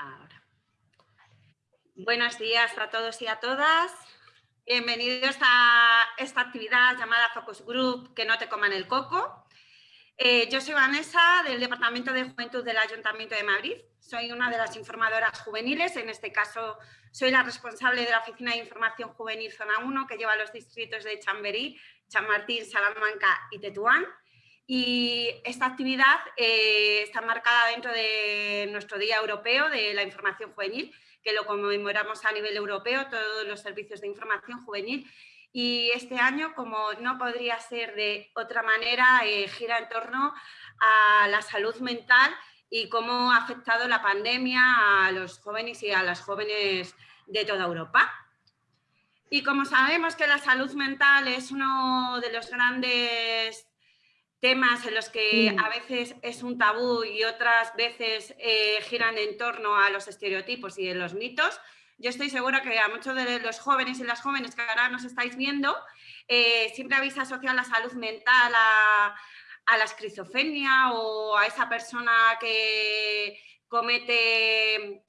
Ahora. Buenos días a todos y a todas. Bienvenidos a esta actividad llamada Focus Group, que no te coman el coco. Eh, yo soy Vanessa, del Departamento de Juventud del Ayuntamiento de Madrid. Soy una de las informadoras juveniles, en este caso soy la responsable de la Oficina de Información Juvenil Zona 1, que lleva los distritos de Chamberí, Chamartín, Salamanca y Tetuán. Y esta actividad eh, está marcada dentro de nuestro Día Europeo de la Información Juvenil, que lo conmemoramos a nivel europeo, todos los servicios de información juvenil. Y este año, como no podría ser de otra manera, eh, gira en torno a la salud mental y cómo ha afectado la pandemia a los jóvenes y a las jóvenes de toda Europa. Y como sabemos que la salud mental es uno de los grandes temas en los que a veces es un tabú y otras veces eh, giran en torno a los estereotipos y los mitos. Yo estoy segura que a muchos de los jóvenes y las jóvenes que ahora nos estáis viendo, eh, siempre habéis asociado la salud mental a, la esquizofrenia o a esa persona que comete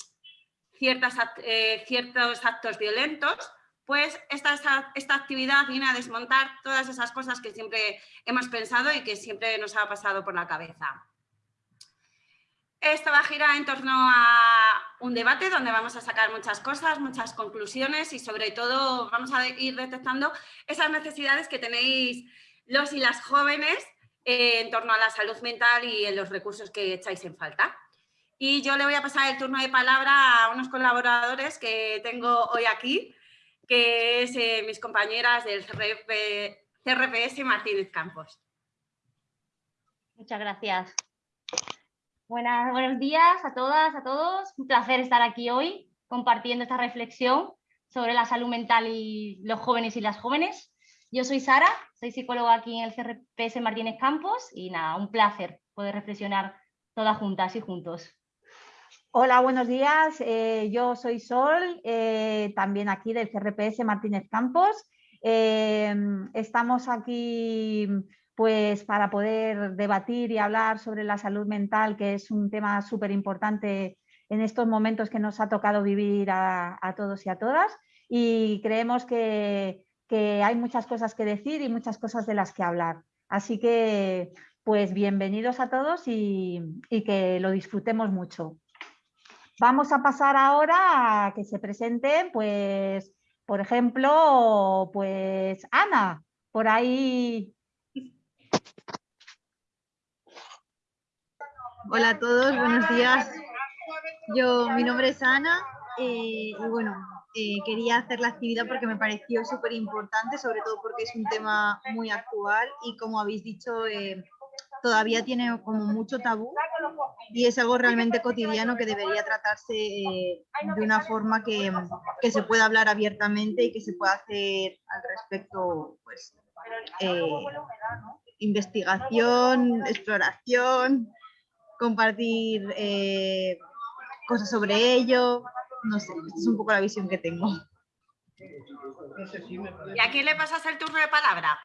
ciertas, eh, ciertos actos violentos pues esta, esta, actividad viene a desmontar todas esas cosas que siempre hemos pensado y que siempre nos ha pasado por la cabeza. Esto va a girar en torno a un debate donde vamos a sacar muchas cosas, muchas conclusiones y sobre todo vamos a ir detectando esas necesidades que tenéis los y las jóvenes eh, en torno a la salud mental y en los recursos que echáis en falta. Y yo le voy a pasar el turno de palabra a unos colaboradores que tengo hoy aquí, que es eh, mis compañeras del CRPS Martínez Campos. Muchas gracias. Buenas, buenos días a todas, a todos. Un placer estar aquí hoy compartiendo esta reflexión sobre la salud mental y los jóvenes y las jóvenes. Yo soy Sara, soy psicóloga aquí en el CRPS Martínez Campos y nada, un placer poder reflexionar todas juntas y juntos. Hola, buenos días. Eh, yo soy Sol, eh, también aquí del CRPS Martínez Campos. Eh, estamos aquí pues para poder debatir y hablar sobre la salud mental, que es un tema súper importante en estos momentos que nos ha tocado vivir a, todos y a todas. Y creemos que, hay muchas cosas que decir y muchas cosas de las que hablar. Así que, pues bienvenidos a todos y que lo disfrutemos mucho. Vamos a pasar ahora a que se presenten, pues, por ejemplo, pues Ana, por ahí. Hola a todos, buenos días. Yo, mi nombre es Ana eh, y bueno, eh, quería hacer la actividad porque me pareció súper importante, sobre todo porque es un tema muy actual y como habéis dicho, eh, todavía tiene como mucho tabú y es algo realmente cotidiano que debería tratarse eh, de una forma que, que, se pueda hablar abiertamente y que se pueda hacer al respecto pues, eh, investigación, exploración, compartir eh, cosas sobre ello, no sé, esta es un poco la visión que tengo. ¿Y a quién le pasas el turno de palabra?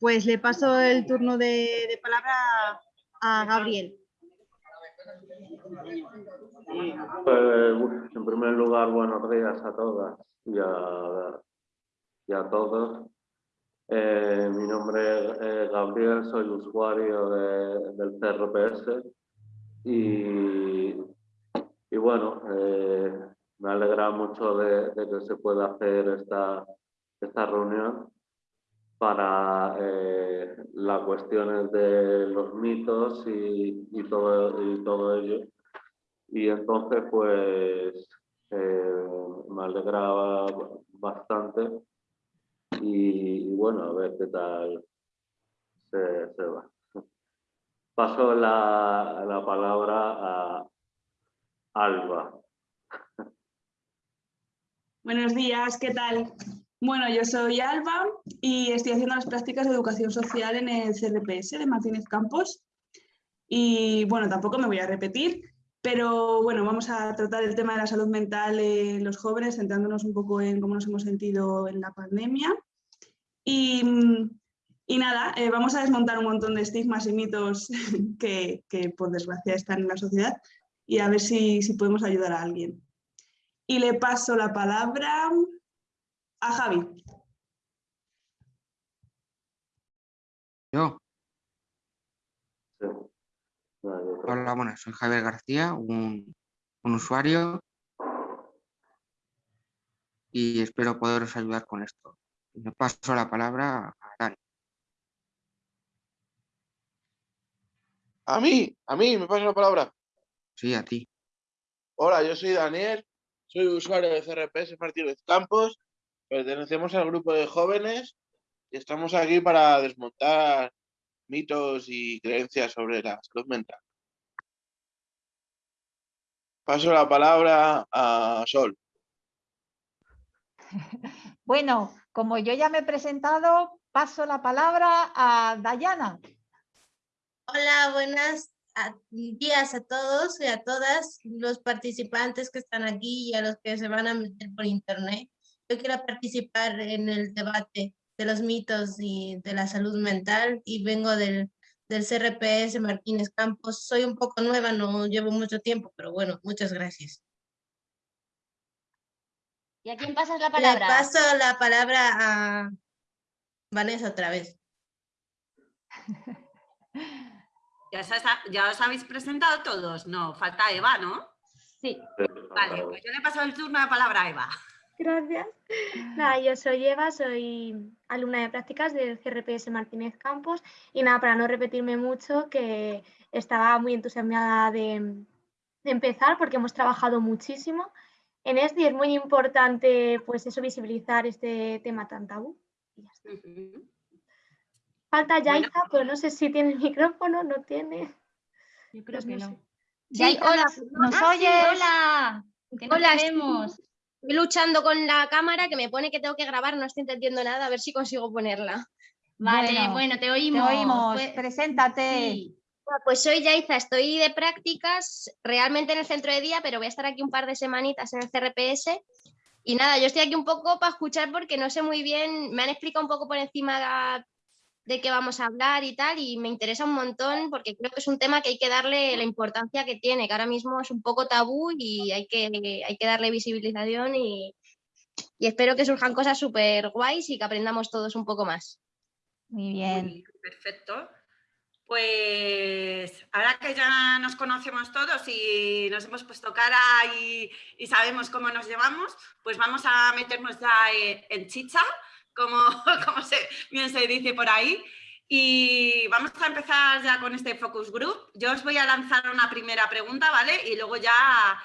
Pues le paso el turno de, palabra a Gabriel. En primer lugar, buenos días a todas y a, todos. Eh, mi nombre es Gabriel, soy usuario del CRPS y, bueno, eh, me alegra mucho de, que se pueda hacer esta, esta reunión para eh, las cuestiones de los mitos y, todo, y todo ello. Y entonces, pues, eh, me alegraba bastante y, bueno, a ver qué tal se, va. Paso la, la palabra a Alba. Buenos días, ¿qué tal? Bueno, yo soy Alba y estoy haciendo las prácticas de educación social en el CRPS de Martínez Campos. Y bueno, tampoco me voy a repetir, pero bueno, vamos a tratar el tema de la salud mental en los jóvenes, centrándonos un poco en cómo nos hemos sentido en la pandemia. Y, nada, eh, vamos a desmontar un montón de estigmas y mitos que, que por desgracia están en la sociedad y a ver si, si podemos ayudar a alguien. Y le paso la palabra a Javi. Yo, Sí. No, yo creo- hola, bueno, soy Javier García, un, un usuario y espero poderos ayudar con esto. Le paso la palabra a Dani. A mí, a mí, me pasa la palabra. Sí, a ti. Hola, yo soy Daniel, soy usuario de CRPS Martínez Campos, pertenecemos al grupo de jóvenes y estamos aquí para desmontar mitos y creencias sobre la salud mental. Paso la palabra a Sol. Bueno, como yo ya me he presentado, paso la palabra a Dayana. Hola, buenos días a todos y a todas los participantes que están aquí y a los que se van a meter por internet. Yo quiero participar en el debate de los mitos y de la salud mental y vengo del, del CRPS Martínez Campos. Soy un poco nueva, no llevo mucho tiempo, pero bueno, muchas gracias. ¿Y a quién pasas la Le palabra? paso la palabra a Vanessa otra vez. ¿Ya, os ha- ya os habéis presentado todos? No, falta Eva, ¿no? Sí. Vale, pues yo le paso el turno de palabra a Eva. Gracias. Nada, yo soy Eva, soy alumna de prácticas del CRPS Martínez Campos y nada, para no repetirme mucho, que estaba muy entusiasmada de, de empezar porque hemos trabajado muchísimo en esto y es muy importante pues eso, visibilizar este tema tan tabú. Y ya está. Ujú. Falta Bueno. Yaiza, pero no sé si tiene el micrófono, no tiene. Yo creo Pues que no no. sé. Sí, Yaiza, hola. ¿Nos Ah, sí, oyes? hola. Que no Hola, sí. Estoy luchando con la cámara que me pone que tengo que grabar, no estoy entendiendo nada, a ver si consigo ponerla. Vale, Bueno, bueno, te Te oímos. oímos, Pues- preséntate. sí. Pues soy Yaiza, estoy de prácticas realmente en el centro de día, pero voy a estar aquí un par de semanitas en el CRPS. Y nada, yo estoy aquí un poco para escuchar porque no sé muy bien, me han explicado un poco por encima de qué vamos a hablar y tal, y me interesa un montón porque creo que es un tema que hay que darle la importancia que tiene, que ahora mismo es un poco tabú y hay que, hay que darle visibilización y, y espero que surjan cosas súper guays y que aprendamos todos un poco más. Muy bien. Muy bien, perfecto. Pues ahora que ya nos conocemos todos y nos hemos puesto cara y, y sabemos cómo nos llevamos, pues vamos a meternos ya eh, en chicha, como, como se, bien se dice por ahí. Y vamos a empezar ya con este focus group. Yo os voy a lanzar una primera pregunta, ¿vale? Y luego ya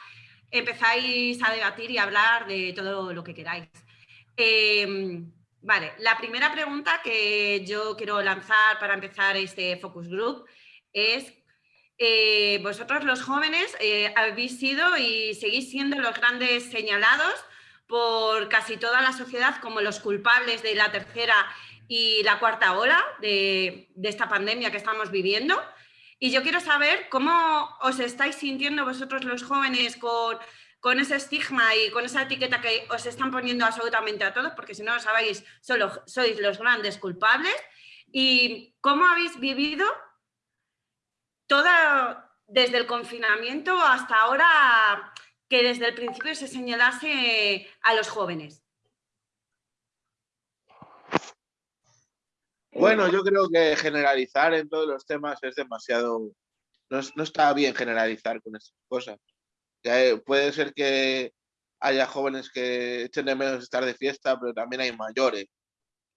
empezáis a debatir y hablar de todo lo que queráis. Em, Vale, la primera pregunta que yo quiero lanzar para empezar este focus group es, eh, vosotros los jóvenes eh, habéis sido y seguís siendo los grandes señalados por casi toda la sociedad como los culpables de la tercera y la cuarta ola de, de esta pandemia que estamos viviendo. Y yo quiero saber cómo os estáis sintiendo vosotros los jóvenes con con ese estigma y con esa etiqueta que os están poniendo absolutamente a todos, porque si no lo sabéis, solo sois los grandes culpables. ¿Y cómo habéis vivido toda, desde el confinamiento hasta ahora, que desde el principio se señalase a los jóvenes? Bueno, yo creo que generalizar en todos los temas es demasiado... No, es- no está bien generalizar con estas cosas. Eh, puede ser que haya jóvenes que echen de menos estar de fiesta, pero también hay mayores.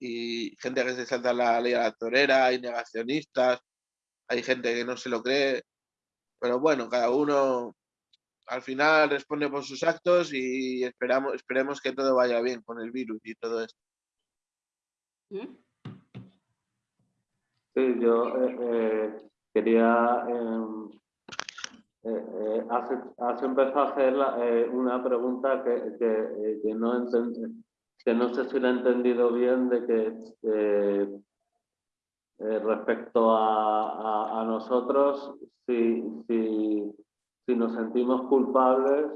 Y gente que se salta la ley a la torera, hay negacionistas, hay gente que no se lo cree. Pero bueno, cada uno al final responde por sus actos y esperamos, esperemos que todo vaya bien con el virus y todo esto. ¿Mm? Sí, yo eh, eh, quería... em, eh, eh, has, has empezado a hacer la- eh, una pregunta que, que, eh, que no que no sé si la he entendido bien de que eh, eh, respecto a, a- a nosotros, si, si, si nos sentimos culpables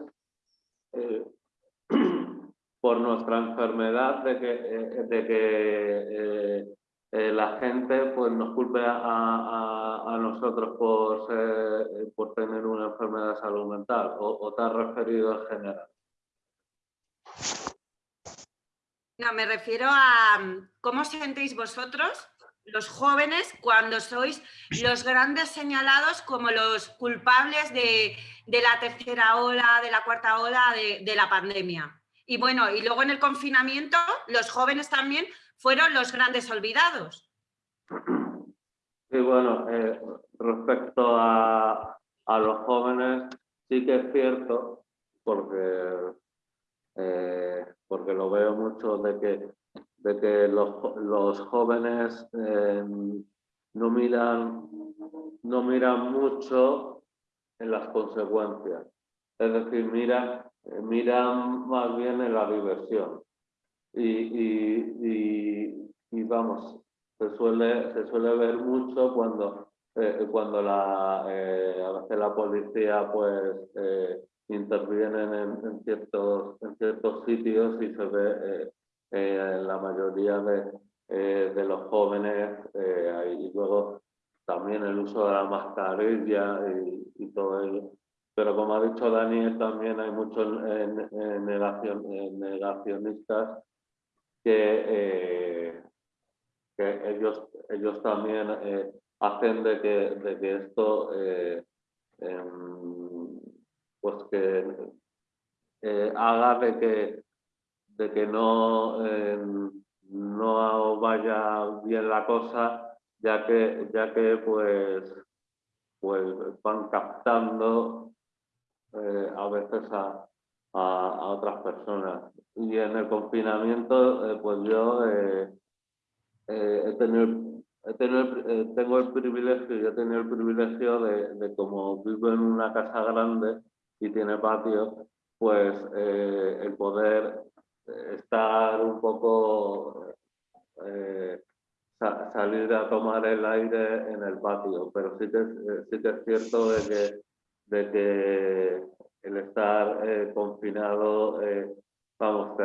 eh, por nuestra enfermedad de que, eh, de que eh, la gente pues, nos culpe a, nosotros por, por tener una enfermedad de salud mental o, o te has referido en general. No, me refiero a cómo sentéis vosotros, los jóvenes, cuando sois los grandes señalados como los culpables de, la tercera ola, de la cuarta ola de, la pandemia. Y bueno, y luego en el confinamiento, los jóvenes también fueron los grandes olvidados. Sí, bueno, eh, respecto a, los jóvenes, sí que es cierto, porque eh, porque lo veo mucho de que, de que los, jóvenes eh, no, miran, no miran mucho en las consecuencias. Es decir, miran, miran más bien en la diversión. Y, vamos, se suele, se suele ver mucho cuando, eh, cuando la, a veces la policía pues intervienen en, ciertos, en ciertos sitios y se ve eh, eh, la mayoría de, eh, de los jóvenes y luego también el uso de la mascarilla y, y, todo ello. Pero como ha dicho Dani, también hay muchos negacionistas que, que ellos, ellos también hacen de que, de que esto em, pues que eh, haga de que, de que no, em, no vaya bien la cosa, ya que, ya que pues, pues van captando eh, a veces a, otras personas. Y en el confinamiento, eh, pues yo he tenido tengo el privilegio, yo he tenido el privilegio de, de, como vivo en una casa grande, y tiene patio, pues eh, el poder estar un poco, eh, salir a tomar el aire en el patio, pero sí que, eh, sí que es cierto de que, de que el estar confinado, vamos,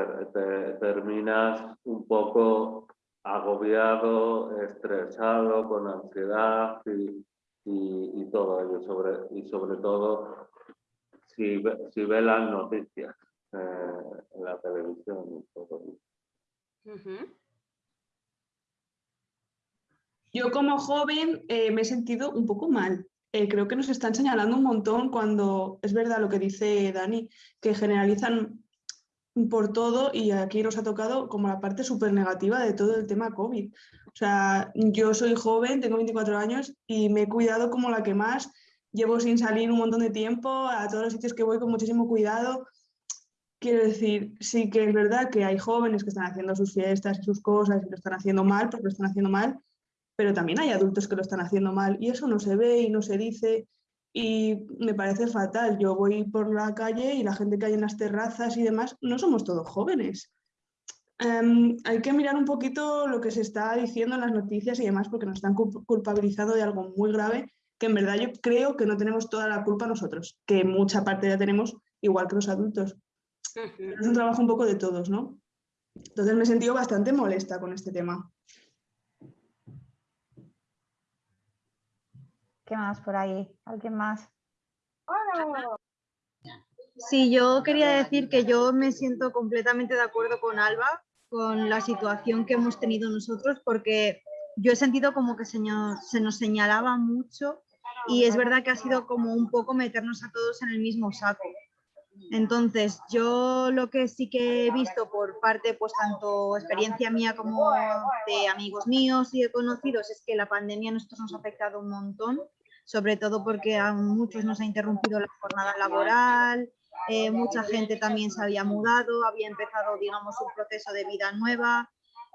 terminas un poco agobiado, estresado, con ansiedad y, y, todo ello, sobre, y sobre todo si, si ve las noticias la. Yo como joven eh, me he sentido un poco mal. Eh, creo que nos están señalando un montón cuando es verdad lo que dice Dani, que generalizan por todo y aquí nos ha tocado como la parte súper negativa de todo el tema COVID. O sea, yo soy joven, tengo 24 años y me he cuidado como la que más llevo sin salir un montón de tiempo, a todos los sitios que voy con muchísimo cuidado. Quiero decir, sí que es verdad que hay jóvenes que están haciendo sus fiestas y sus cosas y lo están haciendo mal porque lo están haciendo mal, pero también hay adultos que lo están haciendo mal y eso no se ve y no se dice y me parece fatal. Yo voy por la calle y la gente que hay en las terrazas y demás, no somos todos jóvenes. Em, hay que mirar un poquito lo que se está diciendo en las noticias y demás porque nos están culpabilizando de algo muy grave que en verdad yo creo que no tenemos toda la culpa nosotros, que mucha parte ya tenemos, igual que los adultos. Es un trabajo un poco de todos, ¿no? Entonces me he sentido bastante molesta con este tema. ¿Qué más por ahí? ¿Alguien más? Sí, yo quería decir que yo me siento completamente de acuerdo con Alba, con la situación que hemos tenido nosotros, porque yo he sentido como que se nos señalaba mucho y es verdad que ha sido como un poco meternos a todos en el mismo saco. Entonces, yo lo que sí que he visto por parte, pues tanto experiencia mía como de amigos míos y de conocidos, es que la pandemia a nosotros nos ha afectado un montón, sobre todo porque a muchos nos ha interrumpido la jornada laboral, eh, mucha gente también se había mudado, había empezado, digamos, un proceso de vida nueva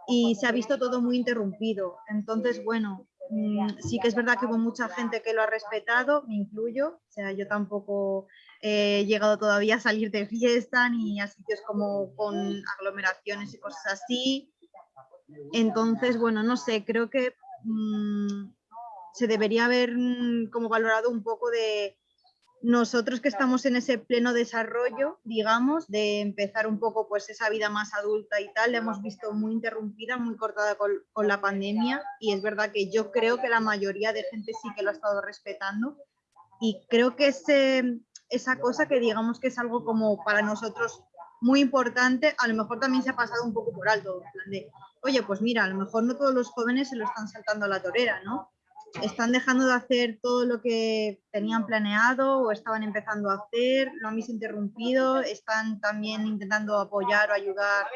y se ha visto todo muy interrumpido. Entonces, bueno, Mm, sí que es verdad que hubo mucha gente que lo ha respetado, me incluyo, o sea, yo tampoco he llegado todavía a salir de fiesta ni a sitios como con aglomeraciones y cosas así. Entonces, bueno, no sé, creo que mm, se debería haber mm, como valorado un poco de nosotros que estamos en ese pleno desarrollo, digamos, de empezar un poco pues esa vida más adulta y tal, la hemos visto muy interrumpida, muy cortada con, con, la pandemia y es verdad que yo creo que la mayoría de gente sí que lo ha estado respetando y creo que ese, esa cosa que digamos que es algo como para nosotros muy importante, a lo mejor también se ha pasado un poco por alto, en plan de, oye, pues mira, a lo mejor no todos los jóvenes se lo están saltando a la torera, ¿no? están dejando de hacer todo lo que tenían planeado o estaban empezando a hacer, lo han interrumpido, están también intentando apoyar o ayudar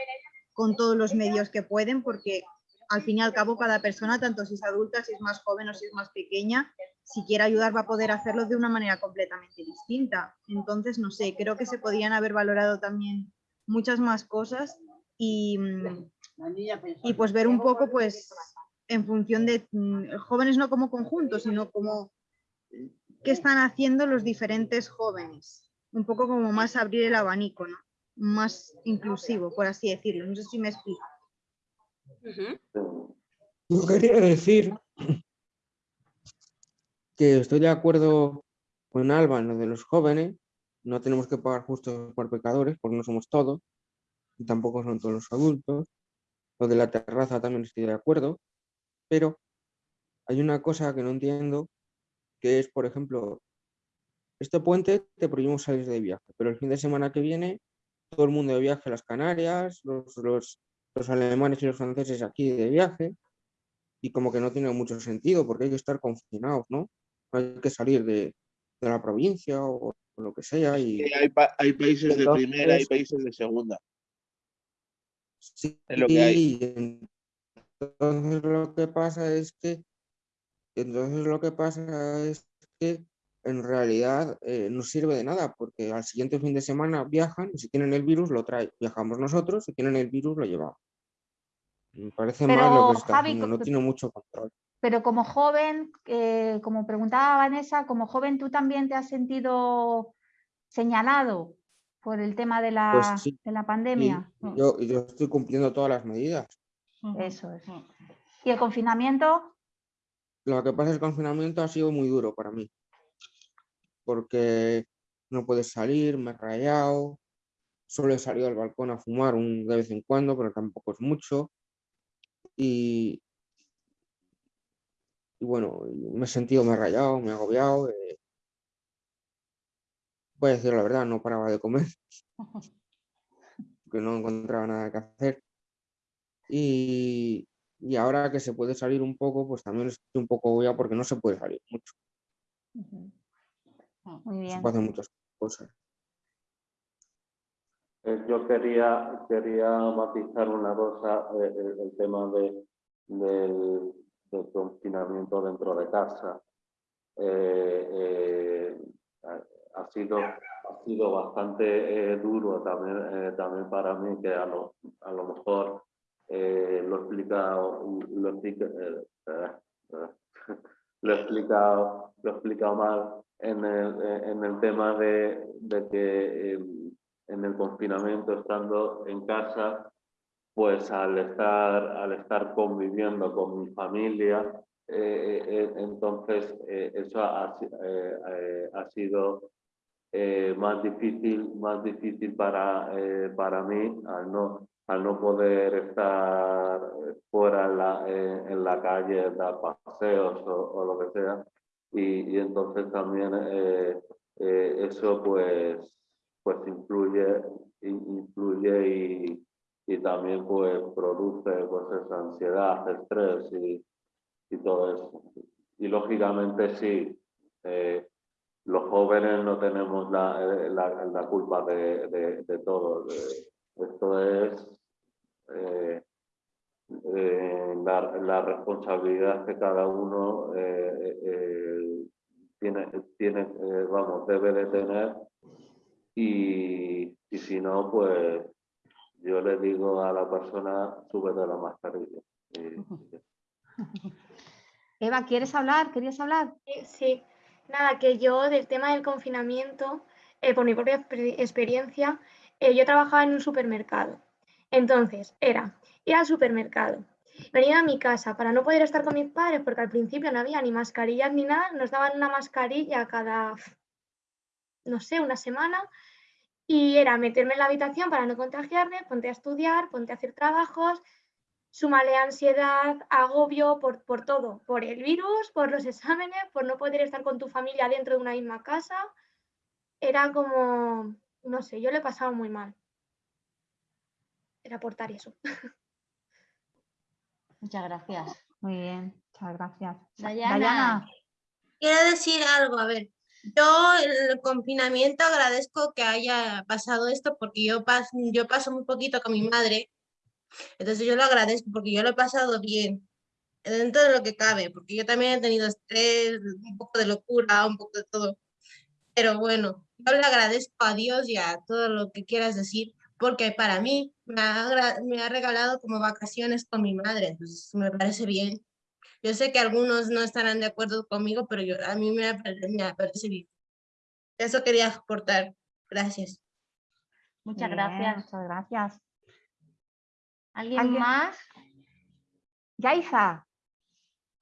con todos los medios que pueden, porque al fin y al cabo cada persona, tanto si es adulta, si es más joven o si es más pequeña, si quiere ayudar va a poder hacerlo de una manera completamente distinta. Entonces, no sé, creo que se podían haber valorado también muchas más cosas y, y pues ver un poco pues en función de mm, jóvenes no como conjunto, sino como qué están haciendo los diferentes jóvenes. Un poco como más abrir el abanico, ¿no? Más inclusivo, por así decirlo. No sé si me explico. Yo quería decir que estoy de acuerdo con Alba en lo de los jóvenes. No tenemos que pagar justos por pecadores, porque no somos todos, y tampoco son todos los adultos. Lo de la terraza también estoy de acuerdo. Pero hay una cosa que no entiendo, que es, por ejemplo, este puente te prohibimos salir de viaje, pero el fin de semana que viene todo el mundo de viaje a las Canarias, los, los, los alemanes y los franceses aquí de viaje, y como que no tiene mucho sentido porque hay que estar confinados, ¿no? Hay que salir de, de la provincia o, o, lo que sea. Y... Hay, pa hay países entonces, de primera y países de segunda. Sí, es lo que hay. Entonces lo que pasa es que, entonces lo que pasa es que en realidad eh, no sirve de nada porque al siguiente fin de semana viajan y si tienen el virus lo traen. Viajamos nosotros, si tienen el virus lo llevamos. Me parece Pero, mal lo que está Javi, haciendo, no tiene mucho control. Pero como joven, eh, como preguntaba Vanessa, como joven tú también te has sentido señalado por el tema de la, Pues sí, de la pandemia. Y yo, yo estoy cumpliendo todas las medidas. Eso es. ¿Y el confinamiento? Lo que pasa es que el confinamiento ha sido muy duro para mí. Porque no puedes salir, me he rayado. Solo he salido al balcón a fumar un, de vez en cuando, pero tampoco es mucho. Y, y bueno, me he sentido, me he rayado, me he agobiado. Eh. Voy a decir la verdad, no paraba de comer. Porque no encontraba nada que hacer. Y, y, ahora que se puede salir un poco, pues también estoy un poco agobiado porque no se puede salir mucho. Uh -huh. Muy bien. Se puede hacer muchas cosas. Eh, yo quería, quería matizar una cosa, eh, el, el, tema de, del, del, confinamiento dentro de casa. Eh, ha, sido, ha sido bastante duro también, también para mí, que a lo, a lo mejor lo he explicado, lo, explica, lo he explicado, lo he explicado mal en el, en el tema de, de que en el confinamiento, estando en casa, pues al estar, al estar conviviendo con mi familia, eh, eh, entonces eh, eso ha, sido más difícil, más difícil para, para mí al no, al no poder estar fuera en la, en la calle, dar paseos o, o, lo que sea. Y, y entonces también eso pues pues influye, influye y, y, también pues produce pues esa ansiedad, estrés y, y todo eso. Y lógicamente sí, eh, los jóvenes no tenemos la, la, la culpa de, de, todo. esto es eh, eh, la, la, responsabilidad que cada uno eh, tiene, tiene vamos, debe de tener y, y, si no, pues yo le digo a la persona, súbete la mascarilla. Y... Eva, ¿quieres hablar? ¿Querías hablar? Sí, nada, que yo del tema del confinamiento, eh, por mi propia experiencia, eh, yo trabajaba en un supermercado. Entonces, era ir al supermercado, venir a mi casa para no poder estar con mis padres, porque al principio no había ni mascarillas ni nada, nos daban una mascarilla cada no sé, una semana. Y era meterme en la habitación para no contagiarme, ponte a estudiar, ponte a hacer trabajos, súmale ansiedad, agobio por, por todo, por el virus, por los exámenes, por no poder estar con tu familia dentro de una misma casa. Era como, no sé, yo le he pasado muy mal. Era aportar eso. Muchas gracias. Muy bien, muchas gracias. Dayana. Dayana. Quiero decir algo, a ver, yo el confinamiento agradezco que haya pasado esto porque yo paso, yo paso muy poquito con mi madre, entonces yo lo agradezco porque yo lo he pasado bien, dentro de lo que cabe, porque yo también he tenido estrés, un poco de locura, un poco de todo, pero bueno, yo le agradezco a Dios y a todo lo que quieras decir, porque para mí me ha, me ha regalado como vacaciones con mi madre, entonces me parece bien. Yo sé que algunos no estarán de acuerdo conmigo, pero yo, a mí me, me parece bien. Eso quería aportar. Gracias. Muchas Bien, gracias. Muchas gracias. ¿Alguien, ¿Alguien? más? Yaiza.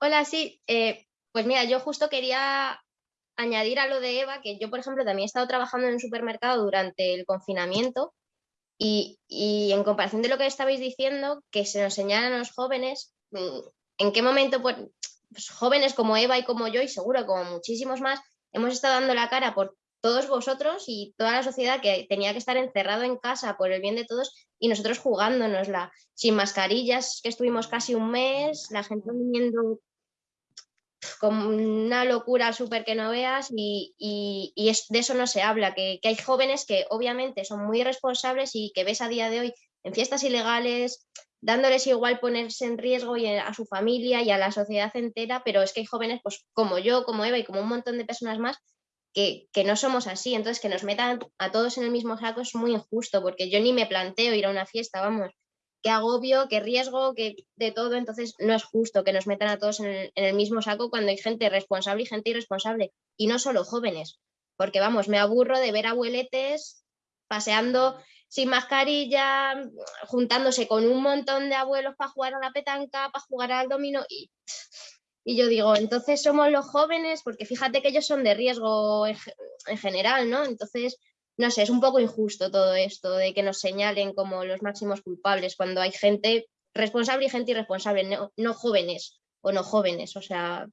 Hola, sí. eh, pues mira, yo justo quería añadir a lo de Eva, que yo, por ejemplo, también he estado trabajando en un supermercado durante el confinamiento y, y en comparación de lo que estabais diciendo, que se nos señalan a los jóvenes, mm, ¿en qué momento, pues, pues, jóvenes como Eva y como yo, y seguro como muchísimos más, hemos estado dando la cara por todos vosotros y toda la sociedad que tenía que estar encerrado en casa por el bien de todos y nosotros jugándonosla sin mascarillas, que estuvimos casi un mes, la gente viniendo con una locura súper que no veas y, y- y de eso no se habla, que, que hay jóvenes que obviamente son muy responsables y que ves a día de hoy en fiestas ilegales, dándoles igual ponerse en riesgo y a su familia y a la sociedad entera, pero es que hay jóvenes pues como yo, como Eva y como un montón de personas más que, que no somos así, entonces que nos metan a todos en el mismo saco es muy injusto, porque yo ni me planteo ir a una fiesta, vamos, qué agobio, qué riesgo, qué de todo, entonces no es justo que nos metan a todos en el, en el mismo saco cuando hay gente responsable y gente irresponsable, y no solo jóvenes, porque vamos, me aburro de ver abueletes paseando sin mascarilla, juntándose con un montón de abuelos para jugar a la petanca, para jugar al dominó, y, y yo digo, entonces somos los jóvenes, porque fíjate que ellos son de riesgo en, en general, ¿no? Entonces, no sé, es un poco injusto todo esto de que nos señalen como los máximos culpables cuando hay gente responsable y gente irresponsable, no, no jóvenes o no jóvenes, o sea,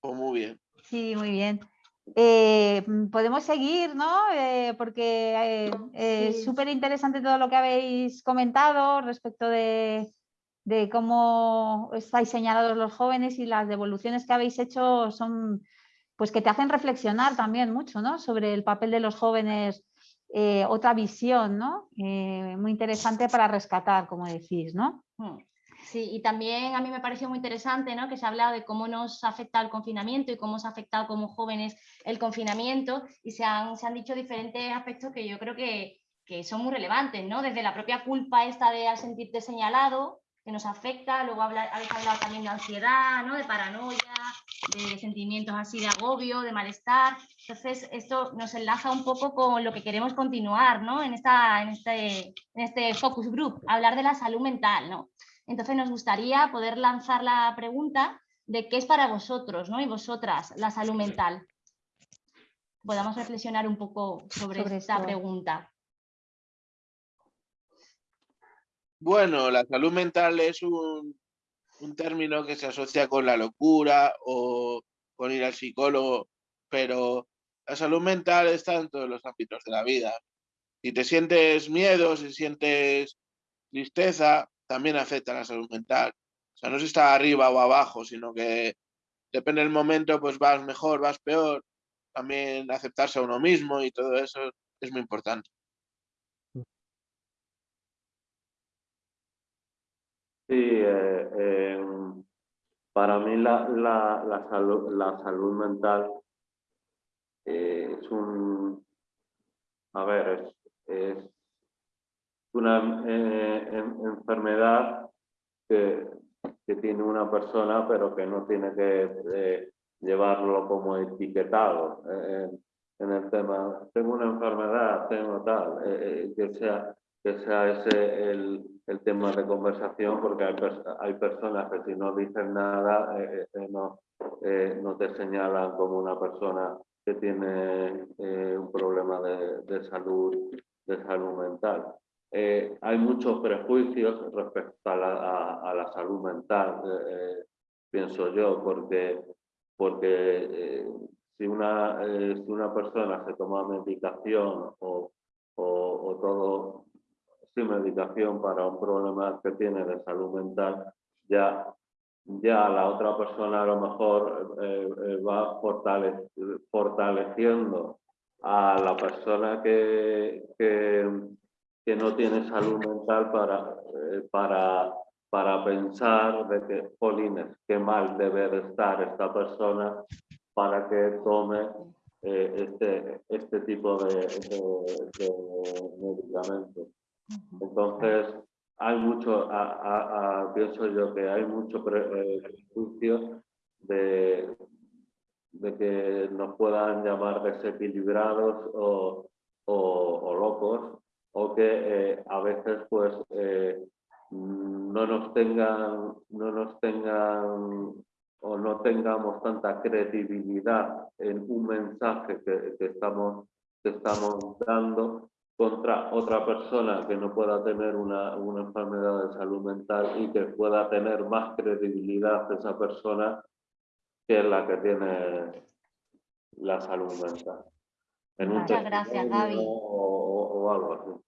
Pues muy bien. Sí, muy bien. Eh, mm, podemos seguir, ¿no? Eh, porque eh, eh, es Sí. súper interesante todo lo que habéis comentado respecto de, de cómo estáis señalados los jóvenes y las devoluciones que habéis hecho son, pues que te hacen reflexionar también mucho, ¿no? Sobre el papel de los jóvenes, eh, otra visión, ¿no? Eh, muy interesante para rescatar, como decís, ¿no? Sí, y también a mí me pareció muy interesante ¿no? que se ha hablado de cómo nos ha afectado el confinamiento y cómo nos ha afectado como jóvenes el confinamiento y se han, se han dicho diferentes aspectos que yo creo que, que son muy relevantes, ¿no? Desde la propia culpa esta de sentirte señalado, que nos afecta, luego habéis hablado también de ansiedad, ¿no? De paranoia, de sentimientos así de agobio, de malestar. Entonces, esto nos enlaza un poco con lo que queremos continuar, ¿no? En, esta, en, este, en este focus group, hablar de la salud mental, ¿no? Entonces nos gustaría poder lanzar la pregunta de qué es para vosotros ¿no? y vosotras la salud mental. Podamos reflexionar un poco sobre, Sobre esta esto. pregunta. Bueno, la salud mental es un, un término que se asocia con la locura o con ir al psicólogo, pero la salud mental está en todos los ámbitos de la vida. Si te sientes miedo, si sientes tristeza, también afecta a la salud mental. O sea, no se está arriba o abajo, sino que depende del momento, pues vas mejor, vas peor. También aceptarse a uno mismo y todo eso es muy importante. Sí, eh, para mí la, la, la salud, la salud mental eh, es un, a ver, es, es una eh, en- enfermedad que, tiene una persona, pero que no tiene que eh, llevarlo como etiquetado eh, en el tema, tengo una enfermedad, tengo tal, eh, que sea que sea ese el, el tema de conversación, porque hay, personas que si no dicen nada no, no te señalan como una persona que tiene un problema de, de, salud, de salud mental. Hay muchos prejuicios respecto a la, salud mental, pienso yo, porque, porque si, una, si una persona se toma medicación o, o, todo medicación para un problema que tiene de salud mental, ya, ya la otra persona a lo mejor eh, eh, va fortaleciendo a la persona que, que, no tiene salud mental para, eh, para, para pensar de que, polines, qué mal debe de estar esta persona para que tome este, este tipo de, de medicamentos. Entonces, hay mucho, pienso yo que hay mucho eh, prejuicio de, de que nos puedan llamar desequilibrados o, o, locos o que eh, a veces pues eh, no nos tengan no nos tengan o no tengamos tanta credibilidad en un mensaje que, que estamos que estamos dando contra otra persona que no pueda tener una, una, enfermedad de salud mental y que pueda tener más credibilidad esa persona que la que tiene la salud mental. Muchas gracias, Gaby. O, algo así.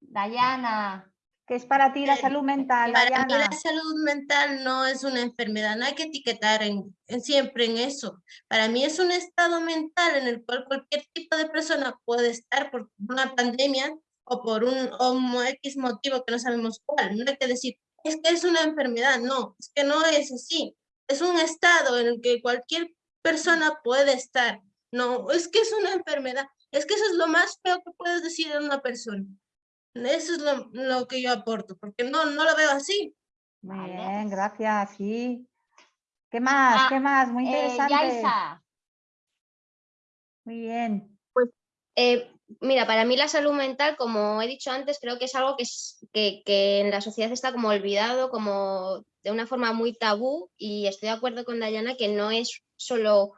Dayana. ¿Qué es para ti la eh, salud mental? Para mí la salud mental no es una enfermedad, no hay que etiquetar en, siempre en eso. Para mí es un estado mental en el cual cualquier tipo de persona puede estar por una pandemia o por un, o X motivo que no sabemos cuál. No hay que decir, es que es una enfermedad, no, es que no es así. Es un estado en el que cualquier persona puede estar. No, es que es una enfermedad. Es que eso es lo más feo que puedes decir a una persona. Eso es lo, que yo aporto, porque no, no lo veo así. Muy bien, gracias, sí. ¿Qué más? Ah, ¿Qué más? Muy eh, interesante. Muy bien. Pues, eh, mira, para mí la salud mental, como he dicho antes, creo que es algo que, es, que, que, en la sociedad está como olvidado, como de una forma muy tabú, y estoy de acuerdo con Dayana que no es solo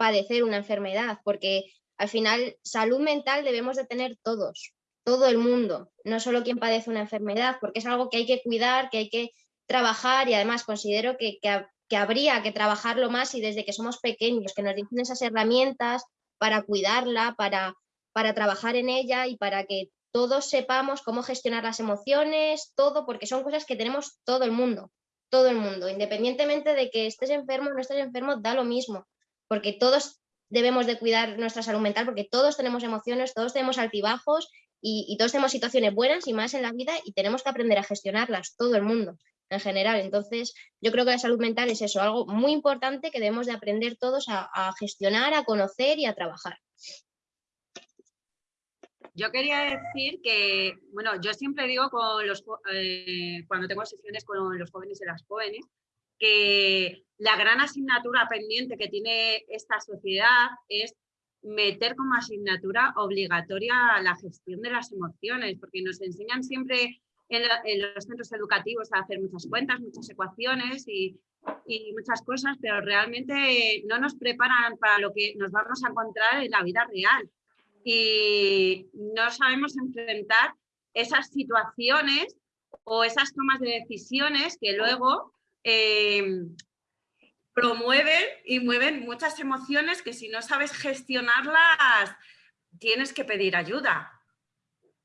padecer una enfermedad, porque al final salud mental debemos de tener todos todo el mundo, no solo quien padece una enfermedad, porque es algo que hay que cuidar, que hay que trabajar y además considero que, que, habría que trabajarlo más y desde que somos pequeños, que nos dicen esas herramientas para cuidarla, para, para trabajar en ella y para que todos sepamos cómo gestionar las emociones, todo, porque son cosas que tenemos todo el mundo, todo el mundo, independientemente de que estés enfermo o no estés enfermo, da lo mismo, porque todos debemos de cuidar nuestra salud mental, porque todos tenemos emociones, todos tenemos altibajos y, todos tenemos situaciones buenas y más en la vida y tenemos que aprender a gestionarlas, todo el mundo en general. Entonces, yo creo que la salud mental es eso, algo muy importante que debemos de aprender todos a, gestionar, a conocer y a trabajar. Yo quería decir que, bueno, yo siempre digo eh, cuando tengo sesiones con los jóvenes y las jóvenes, que la gran asignatura pendiente que tiene esta sociedad es meter como asignatura obligatoria la gestión de las emociones, porque nos enseñan siempre en, los centros educativos a hacer muchas cuentas, muchas ecuaciones y, y, muchas cosas, pero realmente no nos preparan para lo que nos vamos a encontrar en la vida real. Y no sabemos enfrentar esas situaciones o esas tomas de decisiones que luego eh, promueven y mueven muchas emociones que si no sabes gestionarlas, tienes que pedir ayuda.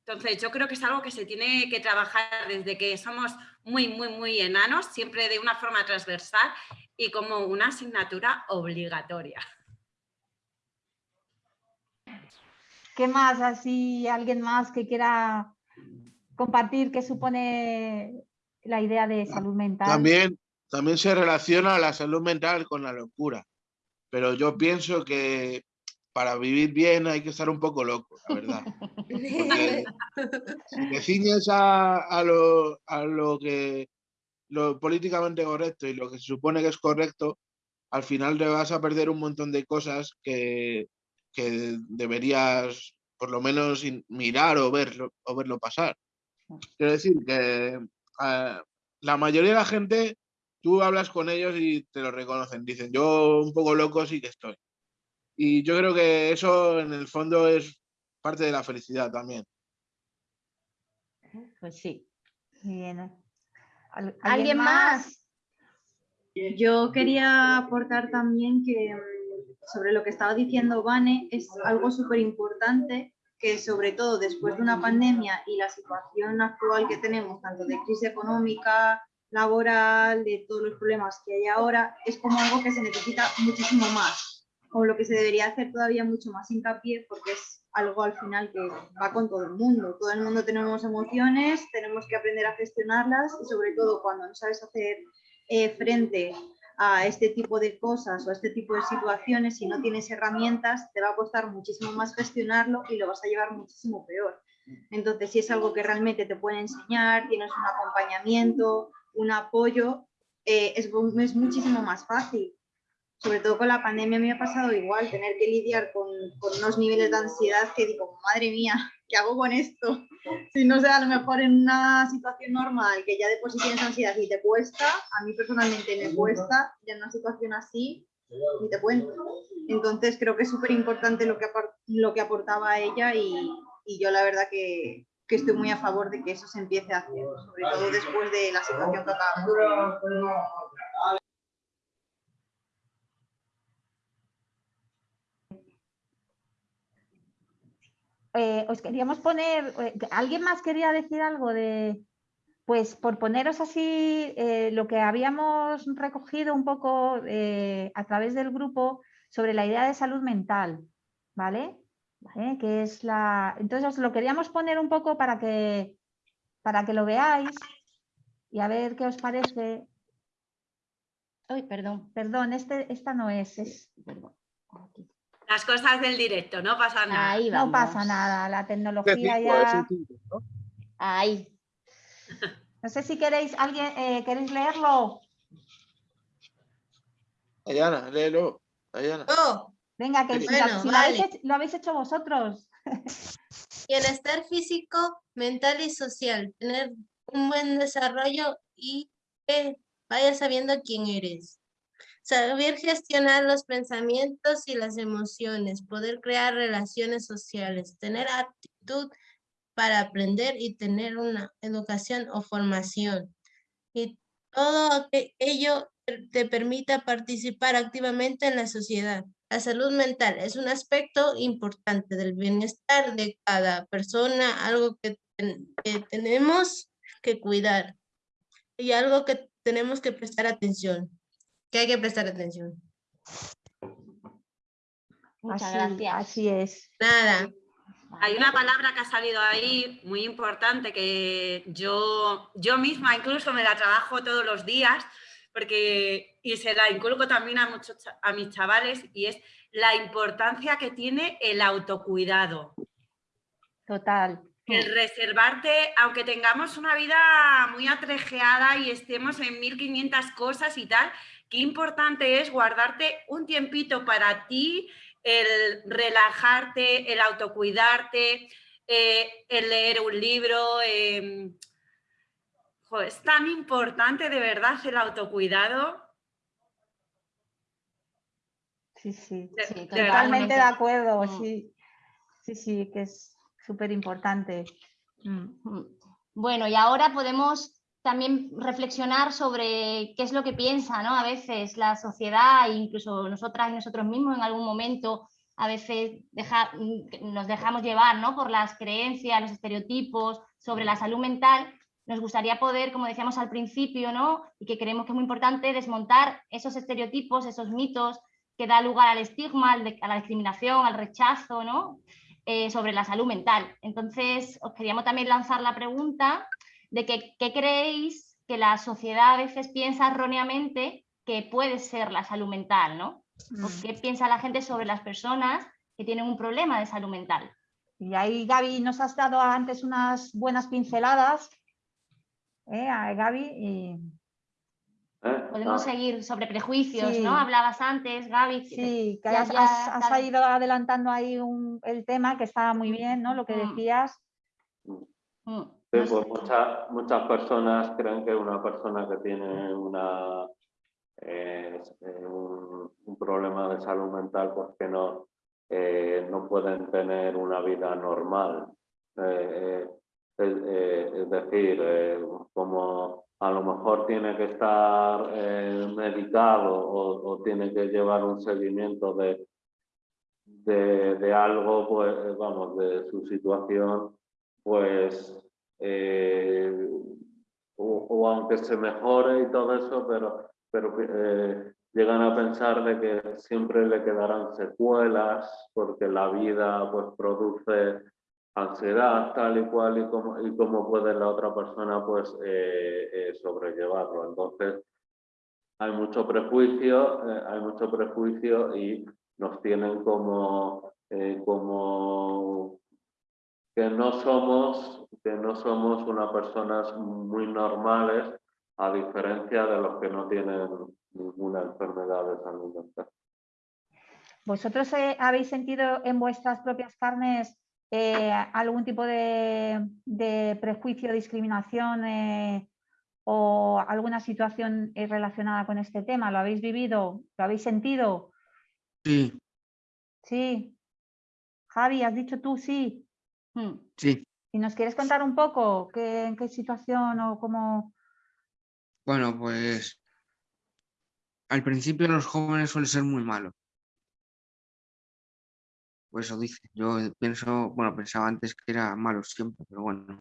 Entonces, yo creo que es algo que se tiene que trabajar desde que somos muy, muy, muy enanos, siempre de una forma transversal y como una asignatura obligatoria. ¿Qué más? Así, alguien más que quiera compartir qué supone la idea de salud mental. También también se relaciona la salud mental con la locura. Pero yo pienso que para vivir bien hay que estar un poco loco, la verdad. si te ciñes a, lo, a lo que lo políticamente correcto y lo que se supone que es correcto, al final te vas a perder un montón de cosas que, que deberías por lo menos mirar o verlo, o verlo pasar. Quiero decir que eh, la mayoría de la gente, tú hablas con ellos y te lo reconocen. Dicen, yo un poco loco sí que estoy. Y yo creo que eso en el fondo es parte de la felicidad también. Pues sí. Bien. ¿Al- ¿Alguien más? Yo quería aportar también que mm, sobre lo que estaba diciendo Vane, es algo súper importante que sobre todo después de una pandemia y la situación actual que tenemos, tanto de crisis económica, laboral, de todos los problemas que hay ahora, es como algo que se necesita muchísimo más, o lo que se debería hacer todavía mucho más hincapié, porque es algo al final que va con todo el mundo. Todo el mundo tenemos emociones, tenemos que aprender a gestionarlas y sobre todo cuando no sabes hacer eh, frente a este tipo de cosas o a este tipo de situaciones, si no tienes herramientas, te va a costar muchísimo más gestionarlo y lo vas a llevar muchísimo peor. Entonces, si es algo que realmente te pueden enseñar, tienes un acompañamiento, un apoyo, eh, es, es muchísimo más fácil. Sobre todo con la pandemia me ha pasado igual, tener que lidiar con, con unos niveles de ansiedad que digo, madre mía, ¿qué hago con esto? Si no sé, a lo mejor en una situación normal, que ya de por sí tienes ansiedad y te cuesta, a mí personalmente me cuesta, ya en una situación así, ni te cuento. Entonces creo que es súper importante lo, que lo que aportaba ella y, y yo la verdad que, que estoy muy a favor de que eso se empiece a hacer, sobre todo después de la situación que acabamos. de vivir. Eh, os queríamos poner, eh, ¿alguien más quería decir algo de, pues por poneros así eh, lo que habíamos recogido un poco eh, a través del grupo sobre la idea de salud mental, ¿vale? ¿Vale? Que es la, entonces os lo queríamos poner un poco para que, para que lo veáis y a ver qué os parece. Uy, perdón. Perdón, este, esta no es, es Las cosas del directo, no pasa nada. Ahí no pasa nada, la tecnología Cinco, ese ya... Ahí. No sé si queréis, alguien, eh, ¿queréis leerlo? Ayana, léelo. Ayana. Oh, Venga, que si, Bueno, lo, habéis lo habéis hecho vosotros. bienestar físico, mental y social. Tener un buen desarrollo y que vayas sabiendo quién eres. Saber gestionar los pensamientos y las emociones. Poder crear relaciones sociales. Tener actitud para aprender y tener una educación o formación. Y todo ello te- permita participar activamente en la sociedad. La salud mental es un aspecto importante del bienestar de cada persona, algo que, ten- que tenemos que cuidar y algo que tenemos que prestar atención, que hay que prestar atención. Muchas así, gracias. así es. Nada, Hay una palabra que ha salido ahí muy importante que yo, yo misma incluso me la trabajo todos los días porque, y se la inculco también a, muchos, a mis chavales y es la importancia que tiene el autocuidado. Total. El reservarte, aunque tengamos una vida muy atrejeada y estemos en 1500 cosas y tal, qué importante es guardarte un tiempito para ti, el relajarte, el autocuidarte, eh, el leer un libro. em, jo, es tan importante de verdad el autocuidado. Sí, sí. De- Sí, de verdad. Totalmente de acuerdo, Mm. sí. Sí, sí, que es súper importante. Mm. Bueno, y ahora podemos también reflexionar sobre qué es lo que piensa, ¿no? A veces la sociedad, incluso nosotras y nosotros mismos en algún momento, a veces deja- mm, nos dejamos llevar, ¿no? Por las creencias, los estereotipos sobre la salud mental. Nos gustaría poder, como decíamos al principio, ¿no? Y que creemos que es muy importante desmontar esos estereotipos, esos mitos que da lugar al estigma, a la discriminación, al rechazo, ¿no? eh, sobre la salud mental. Entonces, os queríamos también lanzar la pregunta de que, qué creéis que la sociedad a veces piensa erróneamente que puede ser la salud mental, ¿no? ¿O Mm. qué piensa la gente sobre las personas que tienen un problema de salud mental? Y ahí Gaby nos has dado antes unas buenas pinceladas. ¿Eh? A Gaby y ¿Eh? Podemos Ah, seguir sobre prejuicios, Sí. ¿no? Hablabas antes, Gaby. sí, que ya- has, ya has- has tal- ido adelantando ahí un- el tema que estaba muy bien, ¿no? Lo que Mm. decías. Mm. Sí, pues muchas, muchas personas creen que una persona que tiene una, eh, un, un problema de salud mental, pues que no, eh, no pueden tener una vida normal. Eh, es, eh, es decir, eh, como a lo mejor tiene que estar eh, medicado o, tiene que llevar un seguimiento de, de, algo, pues vamos, de su situación, pues eh, o, aunque se mejore y todo eso, pero, pero llegan a pensar de que siempre le quedarán secuelas porque la vida pues produce ansiedad tal y cual y cómo, y cómo puede la otra persona pues eh, eh, sobrellevarlo. Entonces hay mucho prejuicio, eh, hay mucho prejuicio y nos tienen como, como que no somos, que no somos unas personas muy normales a diferencia de los que no tienen ninguna enfermedad de salud mental. ¿Vosotros habéis sentido en vuestras propias carnes eh, algún tipo de, de prejuicio, discriminación eh, o alguna situación eh, relacionada con este tema? ¿Lo habéis vivido? ¿Lo habéis sentido? Sí, Sí. Javi, has dicho tú sí. Mm. sí. ¿Y nos quieres contar un poco qué, en qué situación o cómo? Bueno, pues al principio los jóvenes suelen ser muy malos. Pues eso dice. Yo pienso, bueno, pensaba antes que era malo siempre, pero bueno.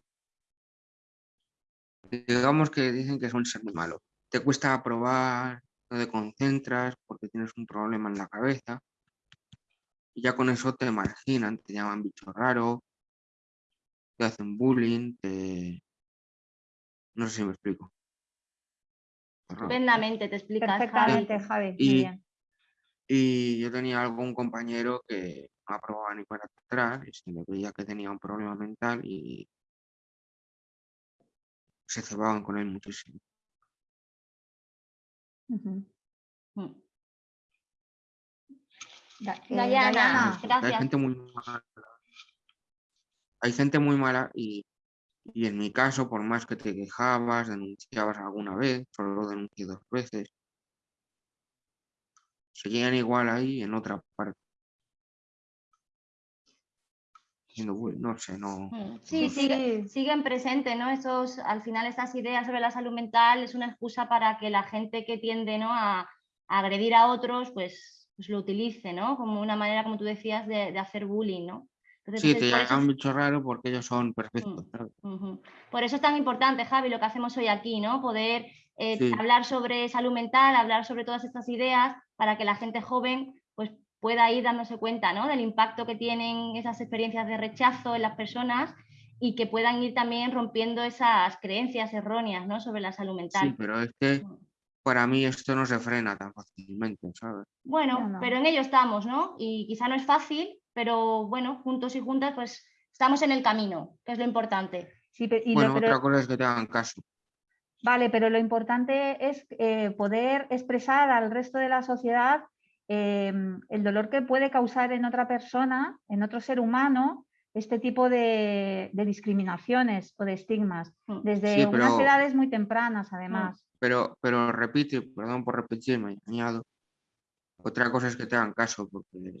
Digamos que dicen que suelen ser muy malos. Te cuesta aprobar, no te concentras porque tienes un problema en la cabeza. Y ya con eso te marginan, te llaman bicho raro, te hacen bullying, te... No sé si me explico. Estupendamente, te explicas. Perfectamente, Javi. Y-. Y yo tenía algún compañero que no aprobaba ni para atrás y se le veía que tenía un problema mental y se cebaban con él muchísimo. Ujú. Mm. Da- Dayana, Dayana, Hay gente muy mala. Hay gente muy mala y, y en mi caso, por más que te quejabas, denunciabas alguna vez, solo lo denuncié dos veces, seguían igual ahí en otra parte. No sé, no. Mm, Sí, Sí, sigue- sí. siguen presentes, ¿no? Esos, al final estas ideas sobre la salud mental es una excusa para que la gente que tiende ¿no? a, a agredir a otros, pues, pues lo utilice, ¿no? Como una manera, como tú decías, de, de hacer bullying, ¿no? Entonces, Sí, pues, te por eso llaman es- bicho raro porque ellos son perfectos. Mm. Por eso es tan importante, Javi, lo que hacemos hoy aquí, ¿no? Poder eh, Sí. hablar sobre salud mental, hablar sobre todas estas ideas para que la gente joven pueda ir dándose cuenta ¿no? del impacto que tienen esas experiencias de rechazo en las personas y que puedan ir también rompiendo esas creencias erróneas ¿no? sobre la salud Sí, mental. pero es que Mm. para mí esto no se frena tan fácilmente, ¿sabes? Bueno, No, no. pero en ello estamos, ¿no? Y quizá no es fácil, pero bueno, juntos y juntas, pues estamos en el camino, que es lo importante. Sí, pe- y lo- Bueno, pero- otra cosa es que te hagan caso. Vale, pero lo importante es eh, poder expresar al resto de la sociedad eh, el dolor que puede causar en otra persona, en otro ser humano, este tipo de, de discriminaciones o de estigmas, Mm. desde Sí, unas edades muy tempranas, además. Pero, pero repite, perdón por repetirme, añado. Otra cosa es que te hagan caso, porque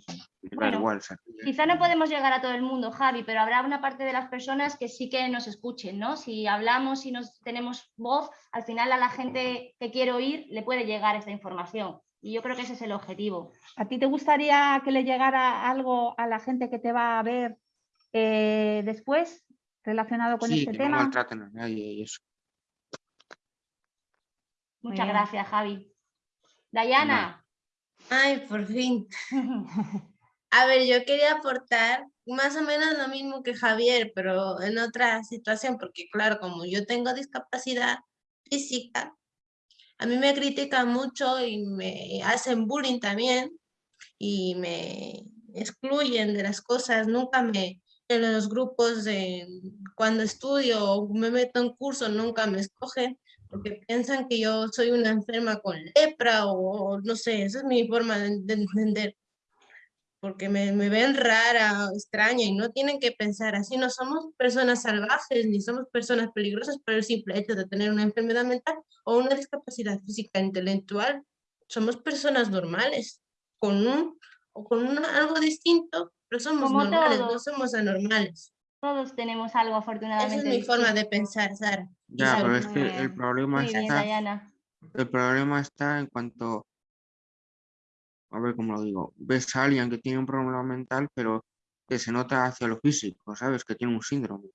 Bueno, igual. Quizá no podemos llegar a todo el mundo, Javi, pero habrá una parte de las personas que sí que nos escuchen, ¿no? Si hablamos y nos tenemos voz, al final a la gente que quiere oír le puede llegar esta información. Y yo creo que ese es el objetivo. ¿A ti te gustaría que le llegara algo a la gente que te va a ver eh, después relacionado con Sí, este que no tema? maltraten a nadie y eso. Muchas bien. gracias, Javi. Dayana. Ay, por fin. A ver, yo quería aportar más o menos lo mismo que Javier, pero en otra situación, porque claro, como yo tengo discapacidad física, a mí me critican mucho y me hacen bullying también y me excluyen de las cosas, nunca me, en los grupos de cuando estudio o me meto en curso, nunca me escogen porque piensan que yo soy una enferma con lepra o no sé, esa es mi forma de, de entender porque me, me ven rara, extraña y no tienen que pensar así. No somos personas salvajes ni somos personas peligrosas por el simple hecho de tener una enfermedad mental o una discapacidad física intelectual. Somos personas normales, con un o con un- algo distinto, pero somos Como normales, no todos. somos anormales. Todos tenemos algo Esa afortunadamente. es mi forma de pensar, Sara. Ya, pero es que el bien, problema bien, está, Dayana. el problema está en cuanto, a ver cómo lo digo, ves a alguien que tiene un problema mental, pero que se nota hacia lo físico, ¿sabes? Que tiene un síndrome.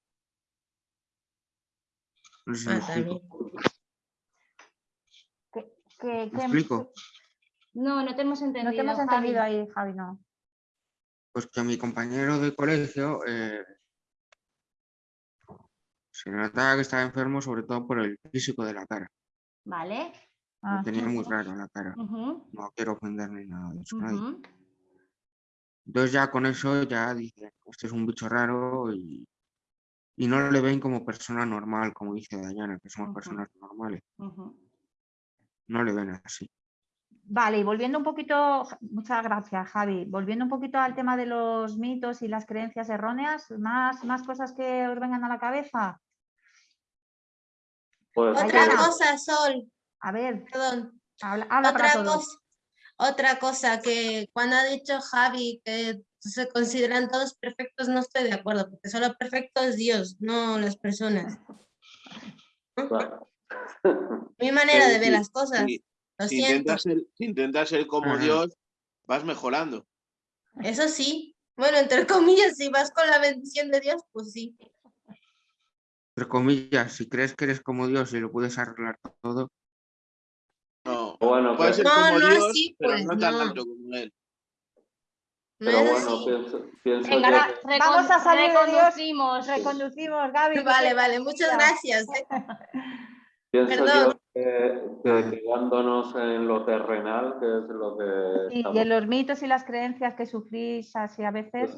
No sé si me Ah, explico. también. ¿Qué- ¿Me qué- explico? No, no te hemos No entendido. te hemos Javi. entendido ahí, Javi, no. Pues que mi compañero de colegio eh, se notaba que estaba enfermo sobre todo por el físico de la cara. Vale. Lo Ah, tenía muy raro la cara. No quiero ofender ni nada de eso. Entonces ya con eso ya dicen, este es un bicho raro y, y no le ven como persona normal, como dice Dayana, que somos personas normales. No le ven así. Vale, y volviendo un poquito, muchas gracias, Javi. Volviendo un poquito al tema de los mitos y las creencias erróneas, ¿más, más cosas que os vengan a la cabeza? Pues Otra Dayana. cosa, Sol, A ver, perdón. habla, habla para Otra todos. cosa, otra cosa que cuando ha dicho Javi que se consideran todos perfectos, no estoy de acuerdo, porque solo perfecto es Dios, no las personas. bueno. Mi manera de ver las cosas. Lo Si siento. intentas ser, si intentas ser como Ajá. Dios, vas mejorando. Eso sí. Bueno, entre comillas, si vas con la bendición de Dios, pues sí. Entre comillas, si crees que eres como Dios y lo puedes arreglar todo, No, Bueno, ser No, como no Dios, así, pero pues, no tan no. alto como él. No pero bueno, pienso, pienso Venga, que- Vamos a salir de Dios. reconducimos. Reconducimos, Gaby. Vale, vale, muchas gracias. ¿eh? Pienso Perdón. yo que, que quedándonos en lo terrenal, que es lo que Sí, y en los mitos y las creencias que sufrís así a veces.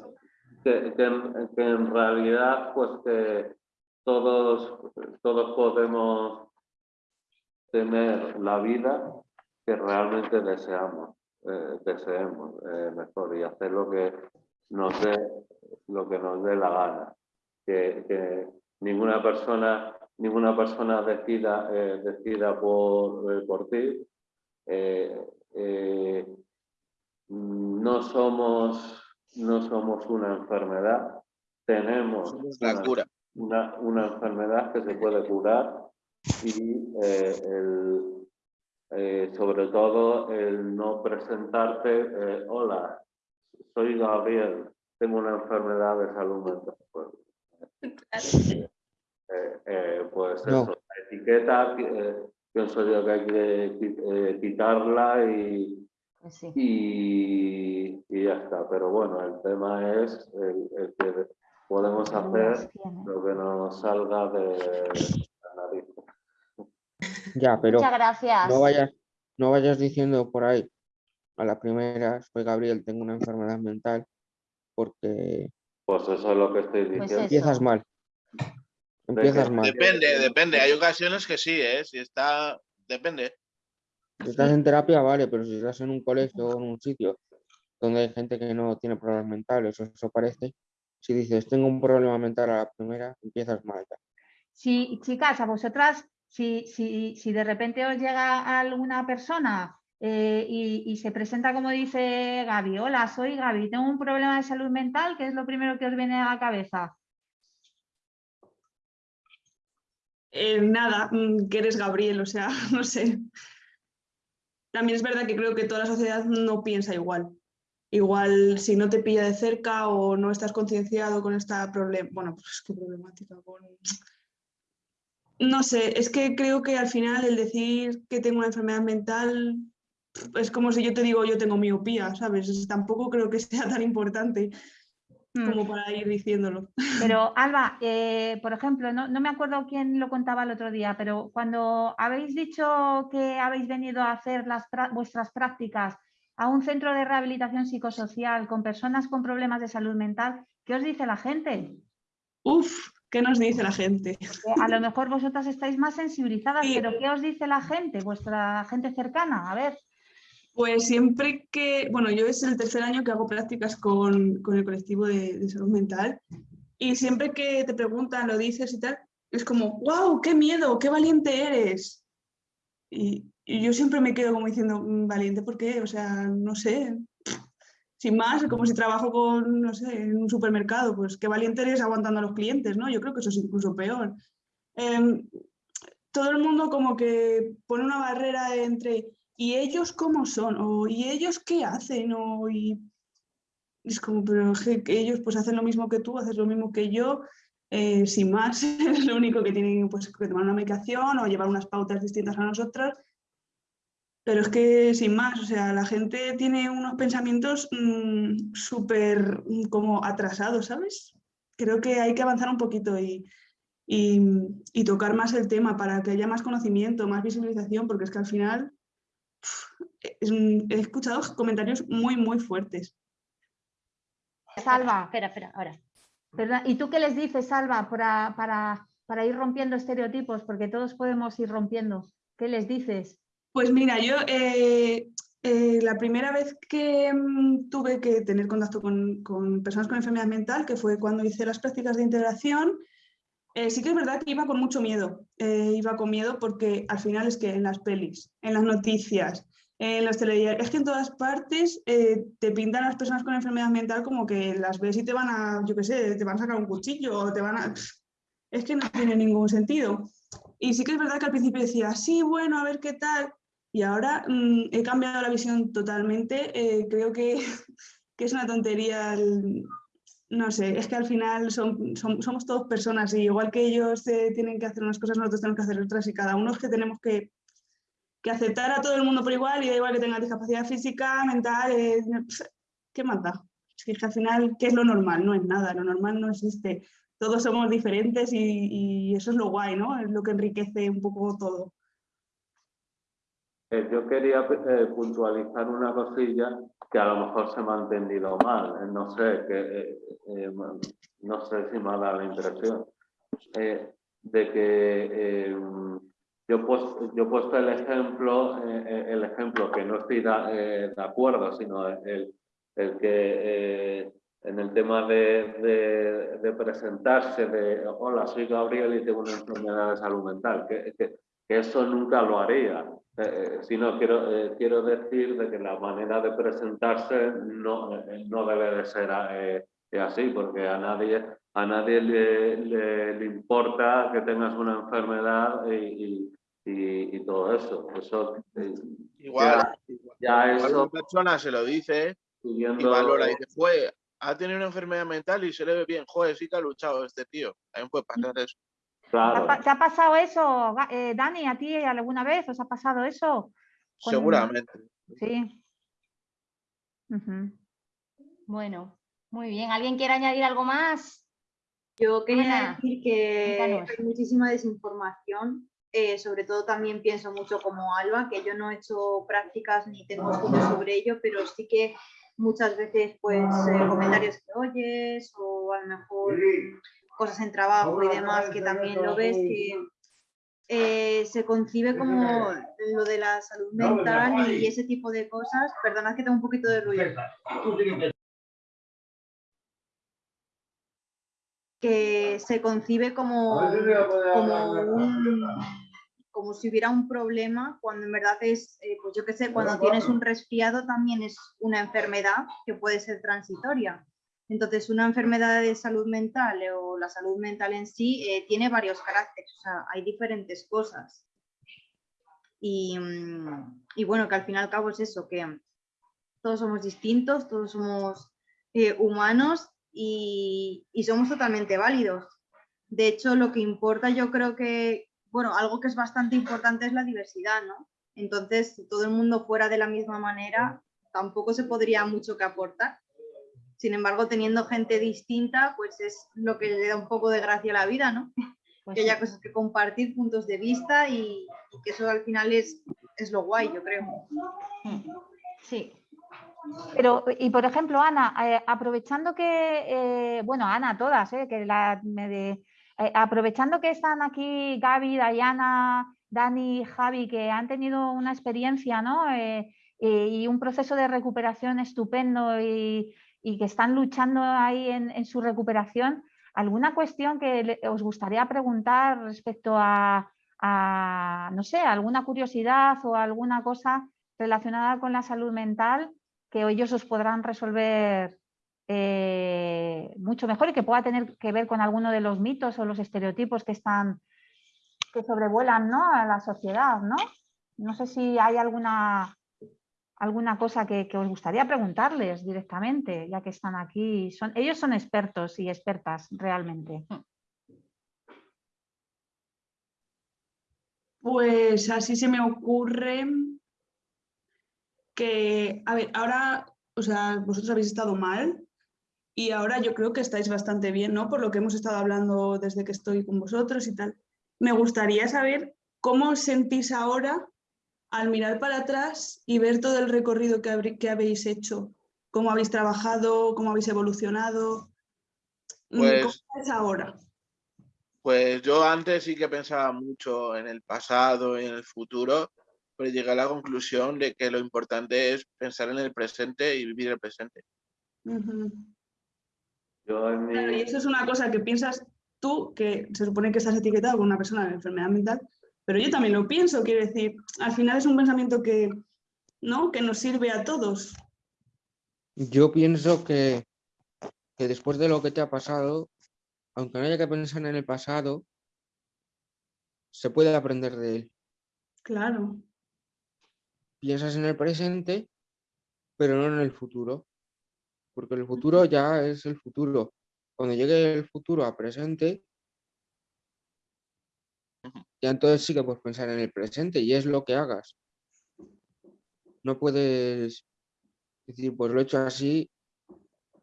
que, que en, que en realidad pues que todos, todos podemos tener la vida que realmente deseamos, eh, deseemos eh, mejor y hacer lo que nos dé lo que nos dé la gana. Que, que ninguna persona ninguna persona decida eh, decida por, eh, por ti. No somos no somos una enfermedad, tenemos la cura. una, una enfermedad que se puede curar y eh, el, eh, sobre todo el no presentarte, eh, hola, soy Gabriel, tengo una enfermedad de salud mental. Pues, eh, eh, pues No. eso, la etiqueta, eh, pienso yo que hay que qui- eh, quitarla y, Pues sí. y, y ya está. Pero bueno, el tema es el, el que podemos hacer lo que nos salga de. Ya, pero Muchas gracias. no vayas, no vayas diciendo por ahí a la primera, soy Gabriel, tengo una enfermedad mental, porque Pues eso es lo que estoy Pues diciendo. empiezas mal. Empiezas mal. Depende, depende. Hay ocasiones que sí, ¿eh? Si está... Depende. Si estás en terapia, vale, pero si estás en un colegio o en un sitio donde hay gente que no tiene problemas mentales, o eso parece, si dices tengo un problema mental a la primera, empiezas mal. ya. Si, chicas, a vosotras, si, si, si de repente os llega alguna persona eh, y, se presenta como dice Gaby, hola, soy Gaby, tengo un problema de salud mental, ¿qué es lo primero que os viene a la cabeza? Eh, nada, mm, que eres Gabriel, o sea, no sé. También es verdad que creo que toda la sociedad no piensa igual. Igual si no te pilla de cerca o no estás concienciado con esta problema, bueno, pues qué problemática con... No sé, es que creo que al final el decir que tengo una enfermedad mental es como si yo te digo yo tengo miopía, ¿sabes? Es- tampoco creo que sea tan importante Mm. como para ir diciéndolo. Pero Alba, eh, por ejemplo, no, no me acuerdo quién lo contaba el otro día, pero cuando habéis dicho que habéis venido a hacer las, vuestras prácticas a un centro de rehabilitación psicosocial con personas con problemas de salud mental, ¿qué os dice la gente? Uf, ¿qué nos dice la gente? A lo mejor vosotras estáis más sensibilizadas, Sí. pero ¿qué os dice la gente, vuestra gente cercana? A ver, Pues siempre que, bueno, yo es el tercer año que hago prácticas con, con el colectivo de, de, salud mental y siempre que te preguntan, lo dices y tal, es como, wow, qué miedo, qué valiente eres. Y, y yo siempre me quedo como diciendo, "Mm, valiente, ¿por qué? O sea, no sé, sin más, como si trabajo con, no sé, en un supermercado, pues qué valiente eres aguantando a los clientes, ¿no? Yo creo que eso es incluso peor. Em, todo el mundo como que pone una barrera entre ¿y ellos cómo son? O ¿y ellos qué hacen? O, y es como, pero que, ellos pues hacen lo mismo que tú, haces lo mismo que yo, eh, sin más, es lo único que tienen pues, que tomar una medicación o llevar unas pautas distintas a nosotras. Pero es que sin más, o sea, la gente tiene unos pensamientos mm, súper mm, como atrasados, ¿sabes? Creo que hay que avanzar un poquito y, y, y tocar más el tema para que haya más conocimiento, más visibilización, porque es que al final es he escuchado comentarios muy, muy fuertes. Salva, Espera, espera, ahora. ¿Y tú qué les dices, Salva, para, para, para ir rompiendo estereotipos? Porque todos podemos ir rompiendo. ¿Qué les dices? Pues mira, yo eh, eh, la primera vez que mm, tuve que tener contacto con, personas con enfermedad mental, que fue cuando hice las prácticas de integración, eh, sí que es verdad que iba con mucho miedo. Iba con miedo porque al final es que en las pelis, en las noticias, en los telediarios, es que en todas partes te pintan a las personas con enfermedad mental como que las ves y te van a, yo qué sé, te van a sacar un cuchillo o te van a... Es que no tiene ningún sentido. Y sí que es verdad que al principio decía, sí, bueno, a ver qué tal. Y ahora mm, he cambiado la visión totalmente. eh, creo que, que es una tontería. no sé, es que al final son, somos todos personas y igual que ellos eh, tienen que hacer unas cosas, nosotros tenemos que hacer otras y cada uno es que tenemos que, que aceptar a todo el mundo por igual y da igual que tenga discapacidad física, mental, eh, ¿qué más da? Es que, que al final, ¿qué es lo normal? No es nada, lo normal no existe. Todos somos diferentes y, y eso es lo guay, ¿no? Es lo que enriquece un poco todo. Eh, yo quería eh, puntualizar una cosilla que a lo mejor se me ha entendido mal. eh, no sé, que, no sé si me ha dado la impresión. de que yo, he puesto, el ejemplo, el ejemplo que no estoy de acuerdo, sino el, el que en el tema de, de- presentarse, de hola, soy Gabriel y tengo una enfermedad de salud mental, que eso nunca lo haría. Eh, eh, sino quiero, eh, quiero decir de que la manera de presentarse no, eh, no debe de ser eh, así, porque a nadie, a nadie le, le- le importa que tengas una enfermedad y, y- y- y todo eso. Eso eh, Igual, ya igual eso una persona se lo dice y valora y dice, ha tenido una enfermedad mental y se le ve bien, joder, sí que ha luchado este tío. También puede pasar eso. ¿Te ha, Claro. te ha pasado eso, eh, Dani, a ti alguna vez? ¿Os ha pasado eso? Seguramente. Sí. Bueno, muy bien. ¿Alguien quiere añadir algo más? Yo quería Ana, decir que cuéntanos. hay muchísima desinformación, eh, sobre todo también pienso mucho como Alba, que yo no he hecho prácticas ni tengo estudios sobre ello, pero sí que muchas veces pues eh, comentarios que oyes o a lo mejor cosas en trabajo y demás que también lo ves que eh, se concibe como lo de la salud mental y ese tipo de cosas. Perdonad que tengo un poquito de ruido. que se concibe como, como, un- como si hubiera un problema, cuando en verdad es, eh, pues yo qué sé, cuando tienes un resfriado también es una enfermedad que puede ser transitoria. Entonces, una enfermedad de salud mental eh, o la salud mental en sí eh, tiene varios caracteres, o sea, hay diferentes cosas. Y, mm, y bueno, que al fin y al cabo es eso, que todos somos distintos, todos somos eh, humanos y, y somos totalmente válidos. De hecho, lo que importa yo creo que, bueno, algo que es bastante importante es la diversidad, ¿no? Entonces, si todo el mundo fuera de la misma manera, tampoco se podría mucho que aportar. Sin embargo, teniendo gente distinta, pues es lo que le da un poco de gracia a la vida, ¿no? Pues que haya cosas que compartir, puntos de vista y, y que eso al final es, es lo guay, yo creo. Mm. Sí, Pero, y por ejemplo, Ana, eh, aprovechando que, eh, bueno, Ana, todas, eh, que la, me de- eh, aprovechando que están aquí Gaby, Dayana, Dani, Javi, que han tenido una experiencia, ¿no? Y un proceso de recuperación estupendo y, que están luchando ahí en, su recuperación, ¿alguna cuestión que os gustaría preguntar respecto a, no sé, alguna curiosidad o alguna cosa relacionada con la salud mental que ellos os podrán resolver eh, mucho mejor y que pueda tener que ver con alguno de los mitos o los estereotipos que están que sobrevuelan ¿no? a la sociedad, ¿no? No sé si hay alguna, alguna cosa que, os gustaría preguntarles directamente, ya que están aquí. Son, ellos son expertos y expertas realmente. Pues así se me ocurre que, a ver, ahora, o sea, vosotros habéis estado mal y ahora yo creo que estáis bastante bien, ¿no? Por lo que hemos estado hablando desde que estoy con vosotros y tal. Me gustaría saber cómo os sentís ahora al mirar para atrás y ver todo el recorrido que, que habéis hecho, cómo habéis trabajado, cómo habéis evolucionado. Mm, ¿Cómo pues es ahora? Pues yo antes sí que pensaba mucho en el pasado, y en el futuro, pero llegué a la conclusión de que lo importante es pensar en el presente y vivir el presente. y eso es una cosa que piensas tú, que se supone que estás etiquetado con una persona de enfermedad mental, pero yo también lo pienso, quiero decir, al final es un pensamiento que, ¿no? que nos sirve a todos. Yo pienso que, que después de lo que te ha pasado, aunque no haya que pensar en el pasado, se puede aprender de él. Claro. Piensas en el presente, pero no en el futuro. Porque el futuro ya es el futuro. Cuando llegue el futuro a presente, ya entonces sí que puedes pensar en el presente y es lo que hagas. No puedes decir, pues lo he hecho así,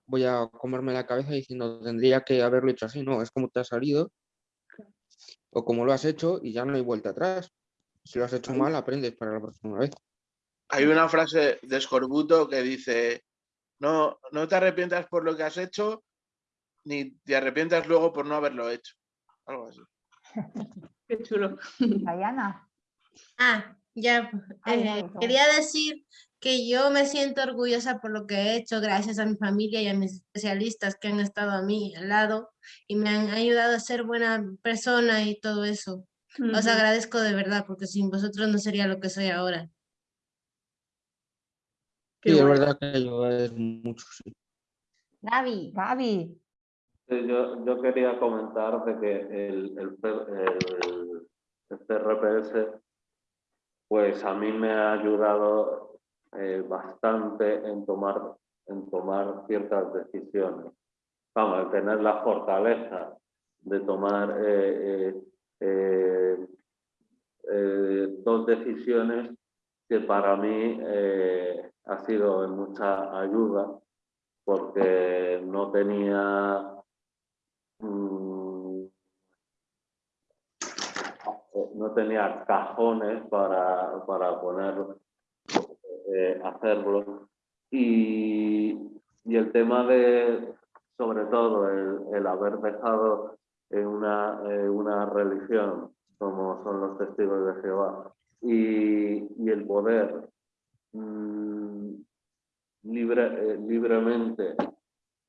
voy a comerme la cabeza diciendo, tendría que haberlo hecho así. No, es como te ha salido o como lo has hecho y ya no hay vuelta atrás. Si lo has hecho mal, aprendes para la próxima vez. Hay una frase de Escorbuto que dice, no, no te arrepientas por lo que has hecho, ni te arrepientas luego por no haberlo hecho. Algo así. Qué chulo. Diana. Ah, ya. Eh, quería decir que yo me siento orgullosa por lo que he hecho gracias a mi familia y a mis especialistas que han estado a mí al lado y me han ayudado a ser buena persona y todo eso. Os agradezco de verdad porque sin vosotros no sería lo que soy ahora. Sí, es verdad que ayuda mucho, sí. Gaby, Gaby. Yo, yo, quería comentar de que el, el, el, el CRPS pues a mí me ha ayudado eh, bastante en tomar, en tomar ciertas decisiones. Vamos, a tener la fortaleza de tomar eh, eh, dos decisiones que para mí ha sido de mucha ayuda porque no tenía mm, no tenía cajones para, para poner eh, hacerlo. Y, y, el tema de, sobre todo, el, el haber dejado en una, una religión como son los testigos de Jehová y, y el poder mmm, libre, eh, libremente,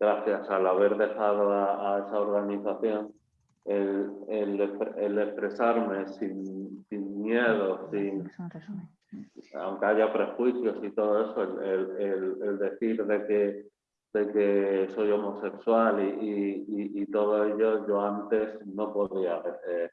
gracias al haber dejado a, a esa organización, el, el, el expresarme sin, sin miedo, sin, aunque haya prejuicios y todo eso, el, el decir de que, de que soy homosexual y, y, y, todo ello, yo antes no podía eh,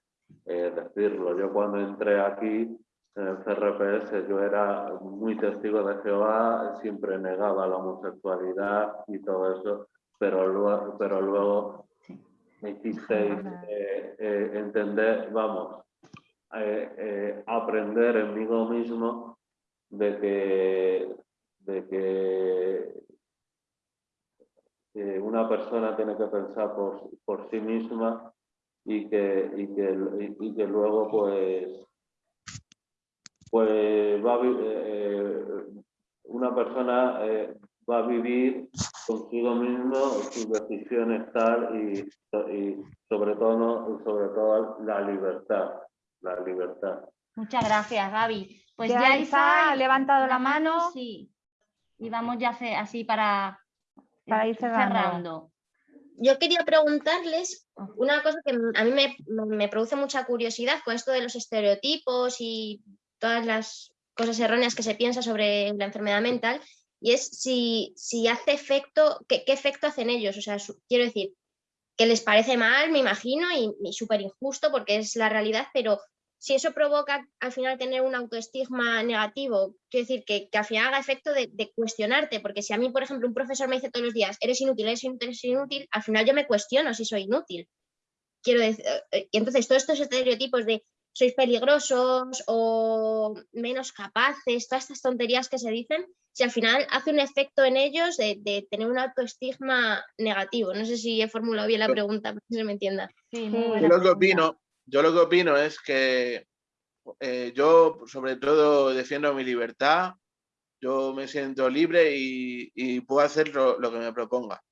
eh, decirlo. Yo cuando entré aquí CRPS, yo era muy testigo de Jehová, siempre negaba la homosexualidad y todo eso, pero luego, pero luego me hicisteis eh, entender, vamos, eh, eh, aprender en mí mismo de que, de que una persona tiene que pensar por, por sí misma y que, y que, y, que luego pues, pues va eh, una persona va a vivir consigo mismo sus decisiones tal y, y sobre todo sobre todo la libertad la libertad. Muchas gracias, Gaby. Pues Ya ya Isa ha levantado la mano. Sí. Y vamos ya así para, Para ir cerrando. Yo quería preguntarles una cosa que a mí me, me produce mucha curiosidad con esto de los estereotipos y todas las cosas erróneas que se piensa sobre la enfermedad mental, y es si, si hace efecto, ¿qué, qué efecto hacen ellos? O sea, su- quiero decir, que les parece mal, me imagino, y, y súper injusto porque es la realidad, pero si eso provoca al final tener un autoestigma negativo, quiero decir que, que al final haga efecto de, cuestionarte, porque si a mí, por ejemplo, un profesor me dice todos los días, eres inútil, eres inútil, eres inútil, al final yo me cuestiono si soy inútil. Quiero decir, eh, y entonces todos estos estereotipos de sois peligrosos o menos capaces, todas estas tonterías que se dicen, si al final hace un efecto en ellos de, de tener un autoestigma negativo. No sé si he formulado bien la pregunta, para que se me entienda. Sí, muy Yo lo que opino, yo lo que opino es que eh, yo sobre todo defiendo mi libertad, yo me siento libre y, y puedo hacer lo, lo que me proponga.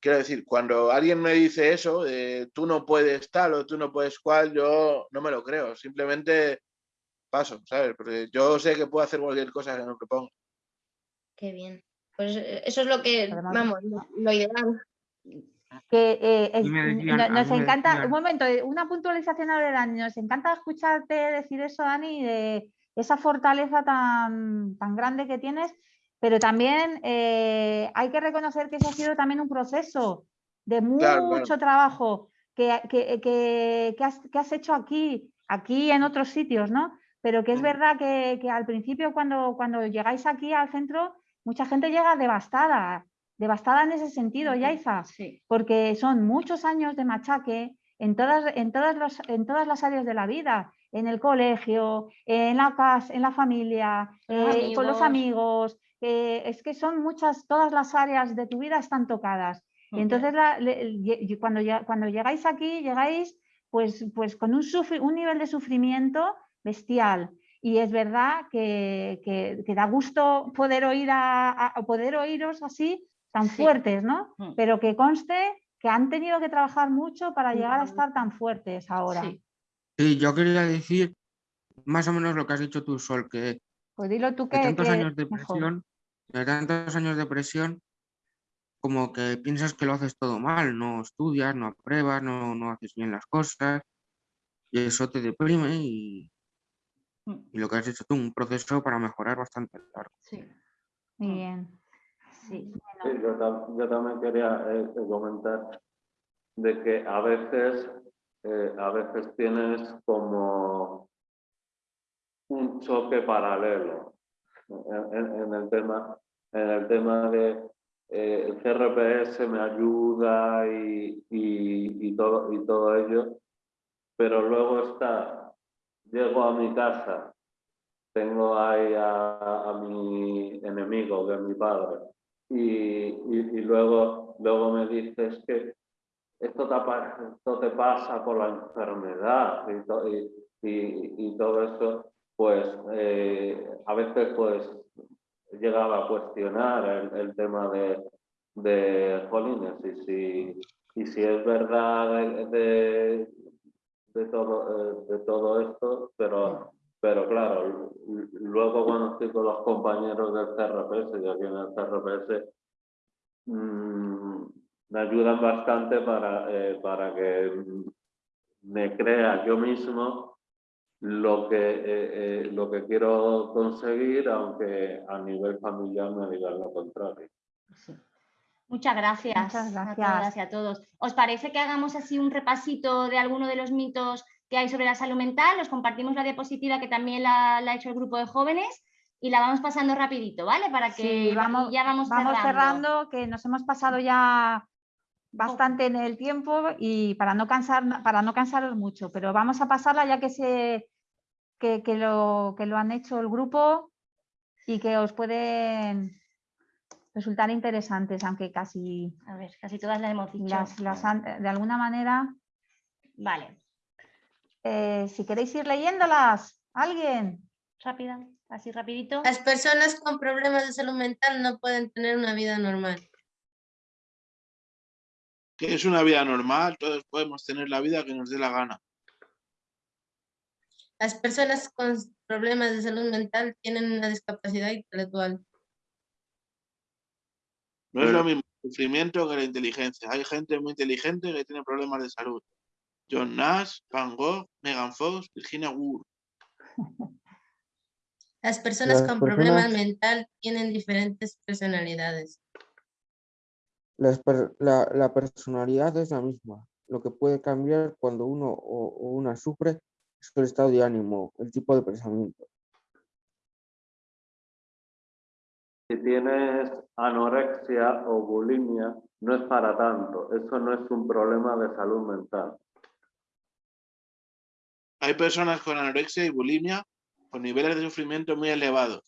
Quiero decir, cuando alguien me dice eso, de tú no puedes tal o tú no puedes cual, yo no me lo creo, simplemente paso, ¿sabes? Porque yo sé que puedo hacer cualquier cosa que me proponga. Qué bien. Pues eh, eso es lo que, Además- vamos, lo, lo ideal. que eh, es- decían- nos encanta, decían- un momento, eh, una puntualización ahora, Dani, nos encanta escucharte decir eso, Dani, de esa fortaleza tan, tan grande que tienes, pero también eh, hay que reconocer que eso ha sido también un proceso de mucho claro. trabajo que, que- que- que has, que has hecho aquí, aquí y en otros sitios, ¿no? Pero que es verdad que, que al principio cuando, cuando llegáis aquí al centro, mucha gente llega devastada, devastada en ese sentido, Yaiza Sí. porque son muchos años de machaque en todas, en todas, los- en todas las áreas de la vida, en el colegio, en la casa, en la familia, eh, con los amigos. Eh, es que son muchas, todas las áreas de tu vida están tocadas. Y entonces la- le- cuando, cuando llegáis aquí, llegáis pues, pues con un, sufri- un nivel de sufrimiento bestial. Y es verdad que, que- que da gusto poder oír a, poder oíros así tan Sí. fuertes, ¿no? Mm. Pero que conste que han tenido que trabajar mucho para llegar a estar tan fuertes ahora. Sí. Sí, yo quería decir más o menos lo que has dicho tú, Sol, que Pues dilo tú que, de tantos que años de presión, de tantos años de presión, como que piensas que lo haces todo mal, no estudias, no apruebas, no, no haces bien las cosas, y eso te deprime y, Mm. y lo que has hecho tú, un proceso para mejorar bastante largo. Sí. Muy Mm. bien. Sí. Sí, yo, tam- yo también quería eh, eh, comentar de que a veces, eh, a veces tienes como un choque paralelo en, en- el tema, en el tema de eh, el CRPS me ayuda y, y- y todo, y todo ello, pero luego está, llego a mi casa, tengo ahí a, a mi enemigo, que es mi padre, y, y- luego, luego me dices que esto te, esto te pasa por la enfermedad y, to- y todo eso, pues eh, a veces pues llegaba a cuestionar el, tema de, de jolines y si, y si es verdad de, de, todo, eh, de todo esto, pero, pero claro, luego cuando estoy con los compañeros del CRPS, yo aquí en el CRPS, mm, me ayudan bastante para, eh, para que me crea yo mismo lo que, eh, eh, lo que quiero conseguir, aunque a nivel familiar me digan lo contrario. Sí. Muchas gracias, Muchas a gracias. todas y a todos. ¿Os parece que hagamos así un repasito de alguno de los mitos que hay sobre la salud mental? Os compartimos la diapositiva que también la, la ha hecho el grupo de jóvenes y la vamos pasando rapidito, ¿vale? Para que Sí, vamos- ya vamos, Vamos cerrando. cerrando, que nos hemos pasado ya bastante en el tiempo y para no cansar, para no cansaros mucho, pero vamos a pasarla ya que se que, que lo, que lo han hecho el grupo y que os pueden resultar interesantes, aunque casi A ver, casi todas las hemos dicho. las, las han- de alguna manera, Vale, eh, si queréis ir leyéndolas, alguien. rápida, así rapidito. Las personas con problemas de salud mental no pueden tener una vida normal. Que es una vida normal, todos podemos tener la vida que nos dé la gana. Las personas con problemas de salud mental tienen una discapacidad intelectual. No es lo mismo el sufrimiento que la inteligencia. Hay gente muy inteligente que tiene problemas de salud. John Nash, Van Gogh, Megan Fox, Virginia Woolf. Las personas Las con problemas mental tienen diferentes personalidades. La, la personalidad es la misma. Lo que puede cambiar cuando uno o, o una sufre es el estado de ánimo, el tipo de pensamiento. Si tienes anorexia o bulimia, no es para tanto. Eso no es un problema de salud mental. Hay personas con anorexia y bulimia con niveles de sufrimiento muy elevados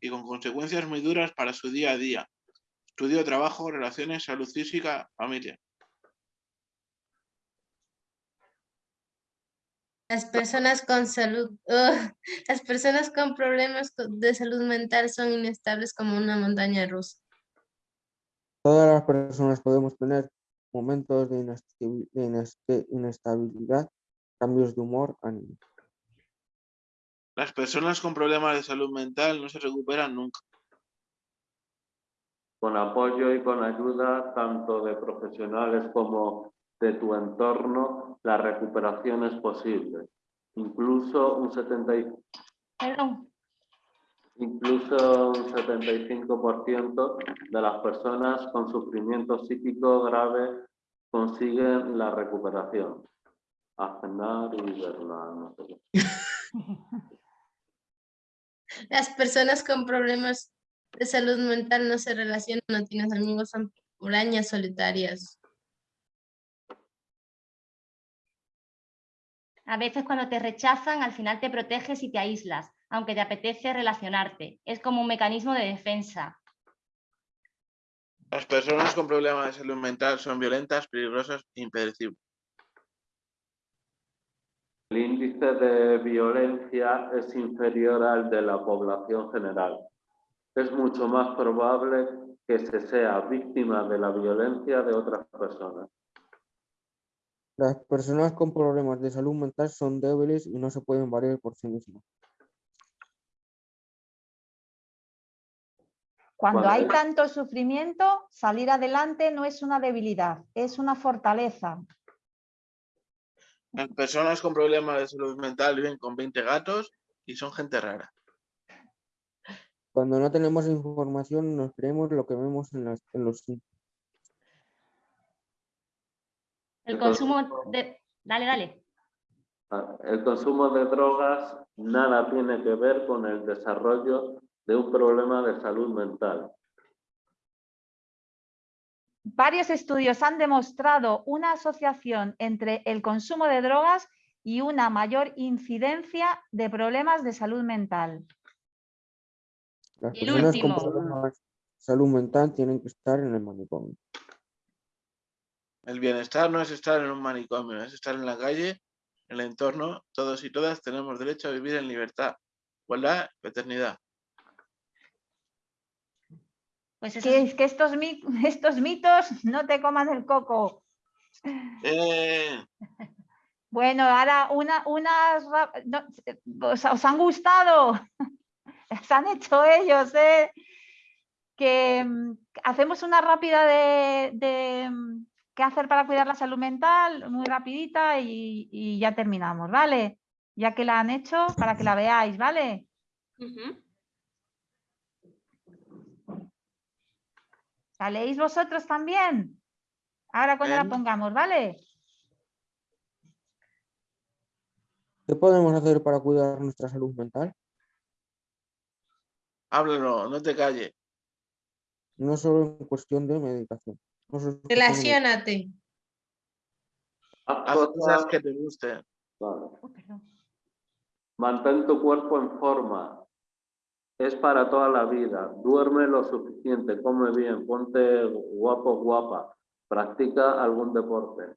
y con consecuencias muy duras para su día a día. Estudio, trabajo, relaciones, salud física, familia. Las personas con salud, las personas con problemas de salud mental son inestables como una montaña rusa. Todas las personas podemos tener momentos de, inestabilidad, cambios de humor, ánimo. Las personas con problemas de salud mental no se recuperan nunca. Con apoyo y con ayuda tanto de profesionales como de tu entorno, la recuperación es posible. Incluso un 70 y- Perdón. Incluso un 75% de las personas con sufrimiento psíquico grave consiguen la recuperación. Aznar y Bernal, no sé qué. Las personas con problemas de salud mental no se relacionan, no tienes amigos, son hurañas solitarias. A veces cuando te rechazan, al final te proteges y te aíslas, aunque te apetece relacionarte. Es como un mecanismo de defensa. Las personas con problemas de salud mental son violentas, peligrosas e impredecibles. El índice de violencia es inferior al de la población general. Es mucho más probable que se sea víctima de la violencia de otras personas. Las personas con problemas de salud mental son débiles y no se pueden valer por sí mismas. Cuando hay- tanto sufrimiento, salir adelante no es una debilidad, es una fortaleza. Las personas con problemas de salud mental viven con 20 gatos y son gente rara. Cuando no tenemos información, nos creemos lo que vemos en, las- en los sitios. El consumo de... Dale, dale. Ah, El consumo de drogas nada tiene que ver con el desarrollo de un problema de salud mental. Varios estudios han demostrado una asociación entre el consumo de drogas y una mayor incidencia de problemas de salud mental. Las el personas con problemas de salud mental tienen que estar en el manicomio. El bienestar no es estar en un manicomio, es estar en la calle, en el entorno. Todos y todas tenemos derecho a vivir en libertad, igualdad fraternidad. Pues eso Que, es- que estos, mi- estos mitos no te coman el coco. ¡Eh! Bueno, ahora una, unas... no, ¿os, os han gustado? Las han hecho ellos, ¿eh? Que mm, hacemos una rápida de, de, mm, qué hacer para cuidar la salud mental, muy rapidita y, y ya terminamos, ¿vale? Ya que la han hecho, para que la veáis, ¿vale? Ujú. ¿La leéis vosotros también? Ahora cuando la Bien. pongamos, ¿vale? ¿Qué podemos hacer para cuidar nuestra salud mental? Háblalo, no te calles. No solo en cuestión de no de Relaciónate. Haz cosas que te gusten. Vale. Oh. Mantén tu cuerpo en forma. Es para toda la vida. Duerme lo suficiente, come bien, ponte guapo, guapa. Practica algún deporte.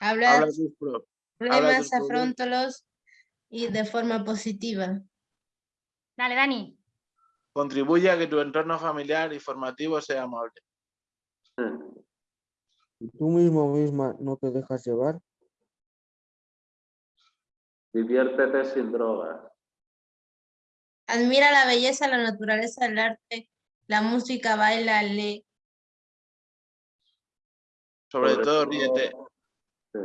Habla Habla tus problemas, problemas. afróntalos y de forma positiva. Dale, Dani. Contribuye a que tu entorno familiar y formativo sea amable. Si tú mismo misma no te dejas llevar, Diviértete sin drogas. Admira la belleza, la naturaleza, el arte, la música, baila, lee. Sobre Sobre todo todo- ríete. Sí.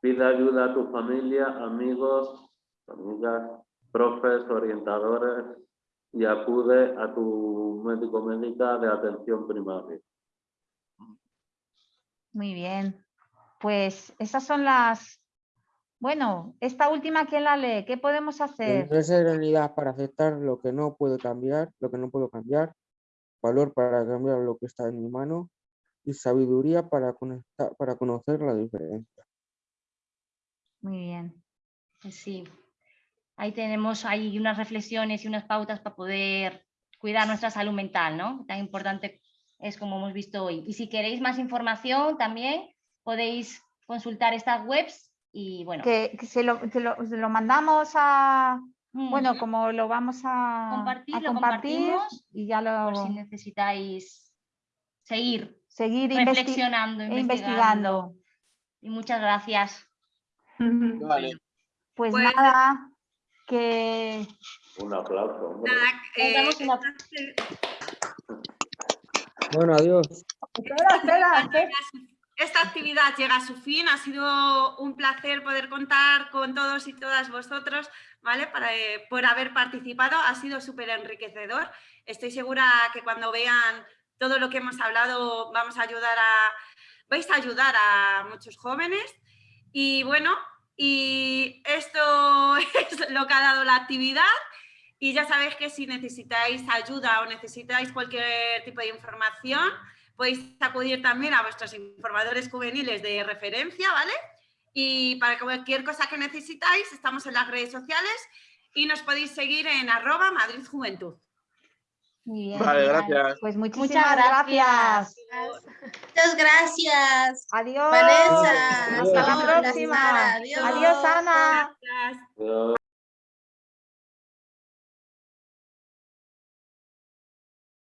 Pide ayuda a tu familia, amigos, amigas, profes, orientadores y acude a tu médico médica de atención primaria. Muy bien. Pues esas son las... Bueno, esta última, ¿quién la lee? ¿Qué podemos hacer? Tener serenidad para aceptar lo que no puedo cambiar, lo que no puedo cambiar, valor para cambiar lo que está en mi mano y sabiduría para, conectar, para conocer la diferencia. Muy bien. Pues sí, ahí tenemos ahí unas reflexiones y unas pautas para poder cuidar nuestra salud mental, ¿no? Tan importante es como hemos visto hoy. Y si queréis más información también podéis consultar estas webs y bueno, Que, que se, lo, que lo- se lo mandamos a... Bueno, como lo vamos a Compartir, a compartir compartimos, y ya por lo si necesitáis seguir seguir reflexionando, e investigando. investigando. Y muchas gracias. Vale. Pues, Pues- nada, que Un aplauso. Nada, eh, una- Bueno, adiós. Espera, espera, espera. Esta actividad llega a su fin. Ha sido un placer poder contar con todos y todas vosotros, ¿vale? Para, eh, por haber participado. Ha sido súper enriquecedor. Estoy segura que cuando vean todo lo que hemos hablado vamos a ayudar a, vais a ayudar a muchos jóvenes. Y bueno, y esto es lo que ha dado la actividad. Y ya sabéis que si necesitáis ayuda o necesitáis cualquier tipo de información, podéis acudir también a vuestros informadores juveniles de referencia, ¿vale? Y para cualquier cosa que necesitáis, estamos en las redes sociales y nos podéis seguir en arroba Madrid Juventud. Muy bien, Vale, genial. gracias. pues Muchas muchísimas gracias. gracias. Muchas gracias. Adiós. Vanessa. Hasta la próxima. Adiós. Adiós, Ana. Gracias. Adiós.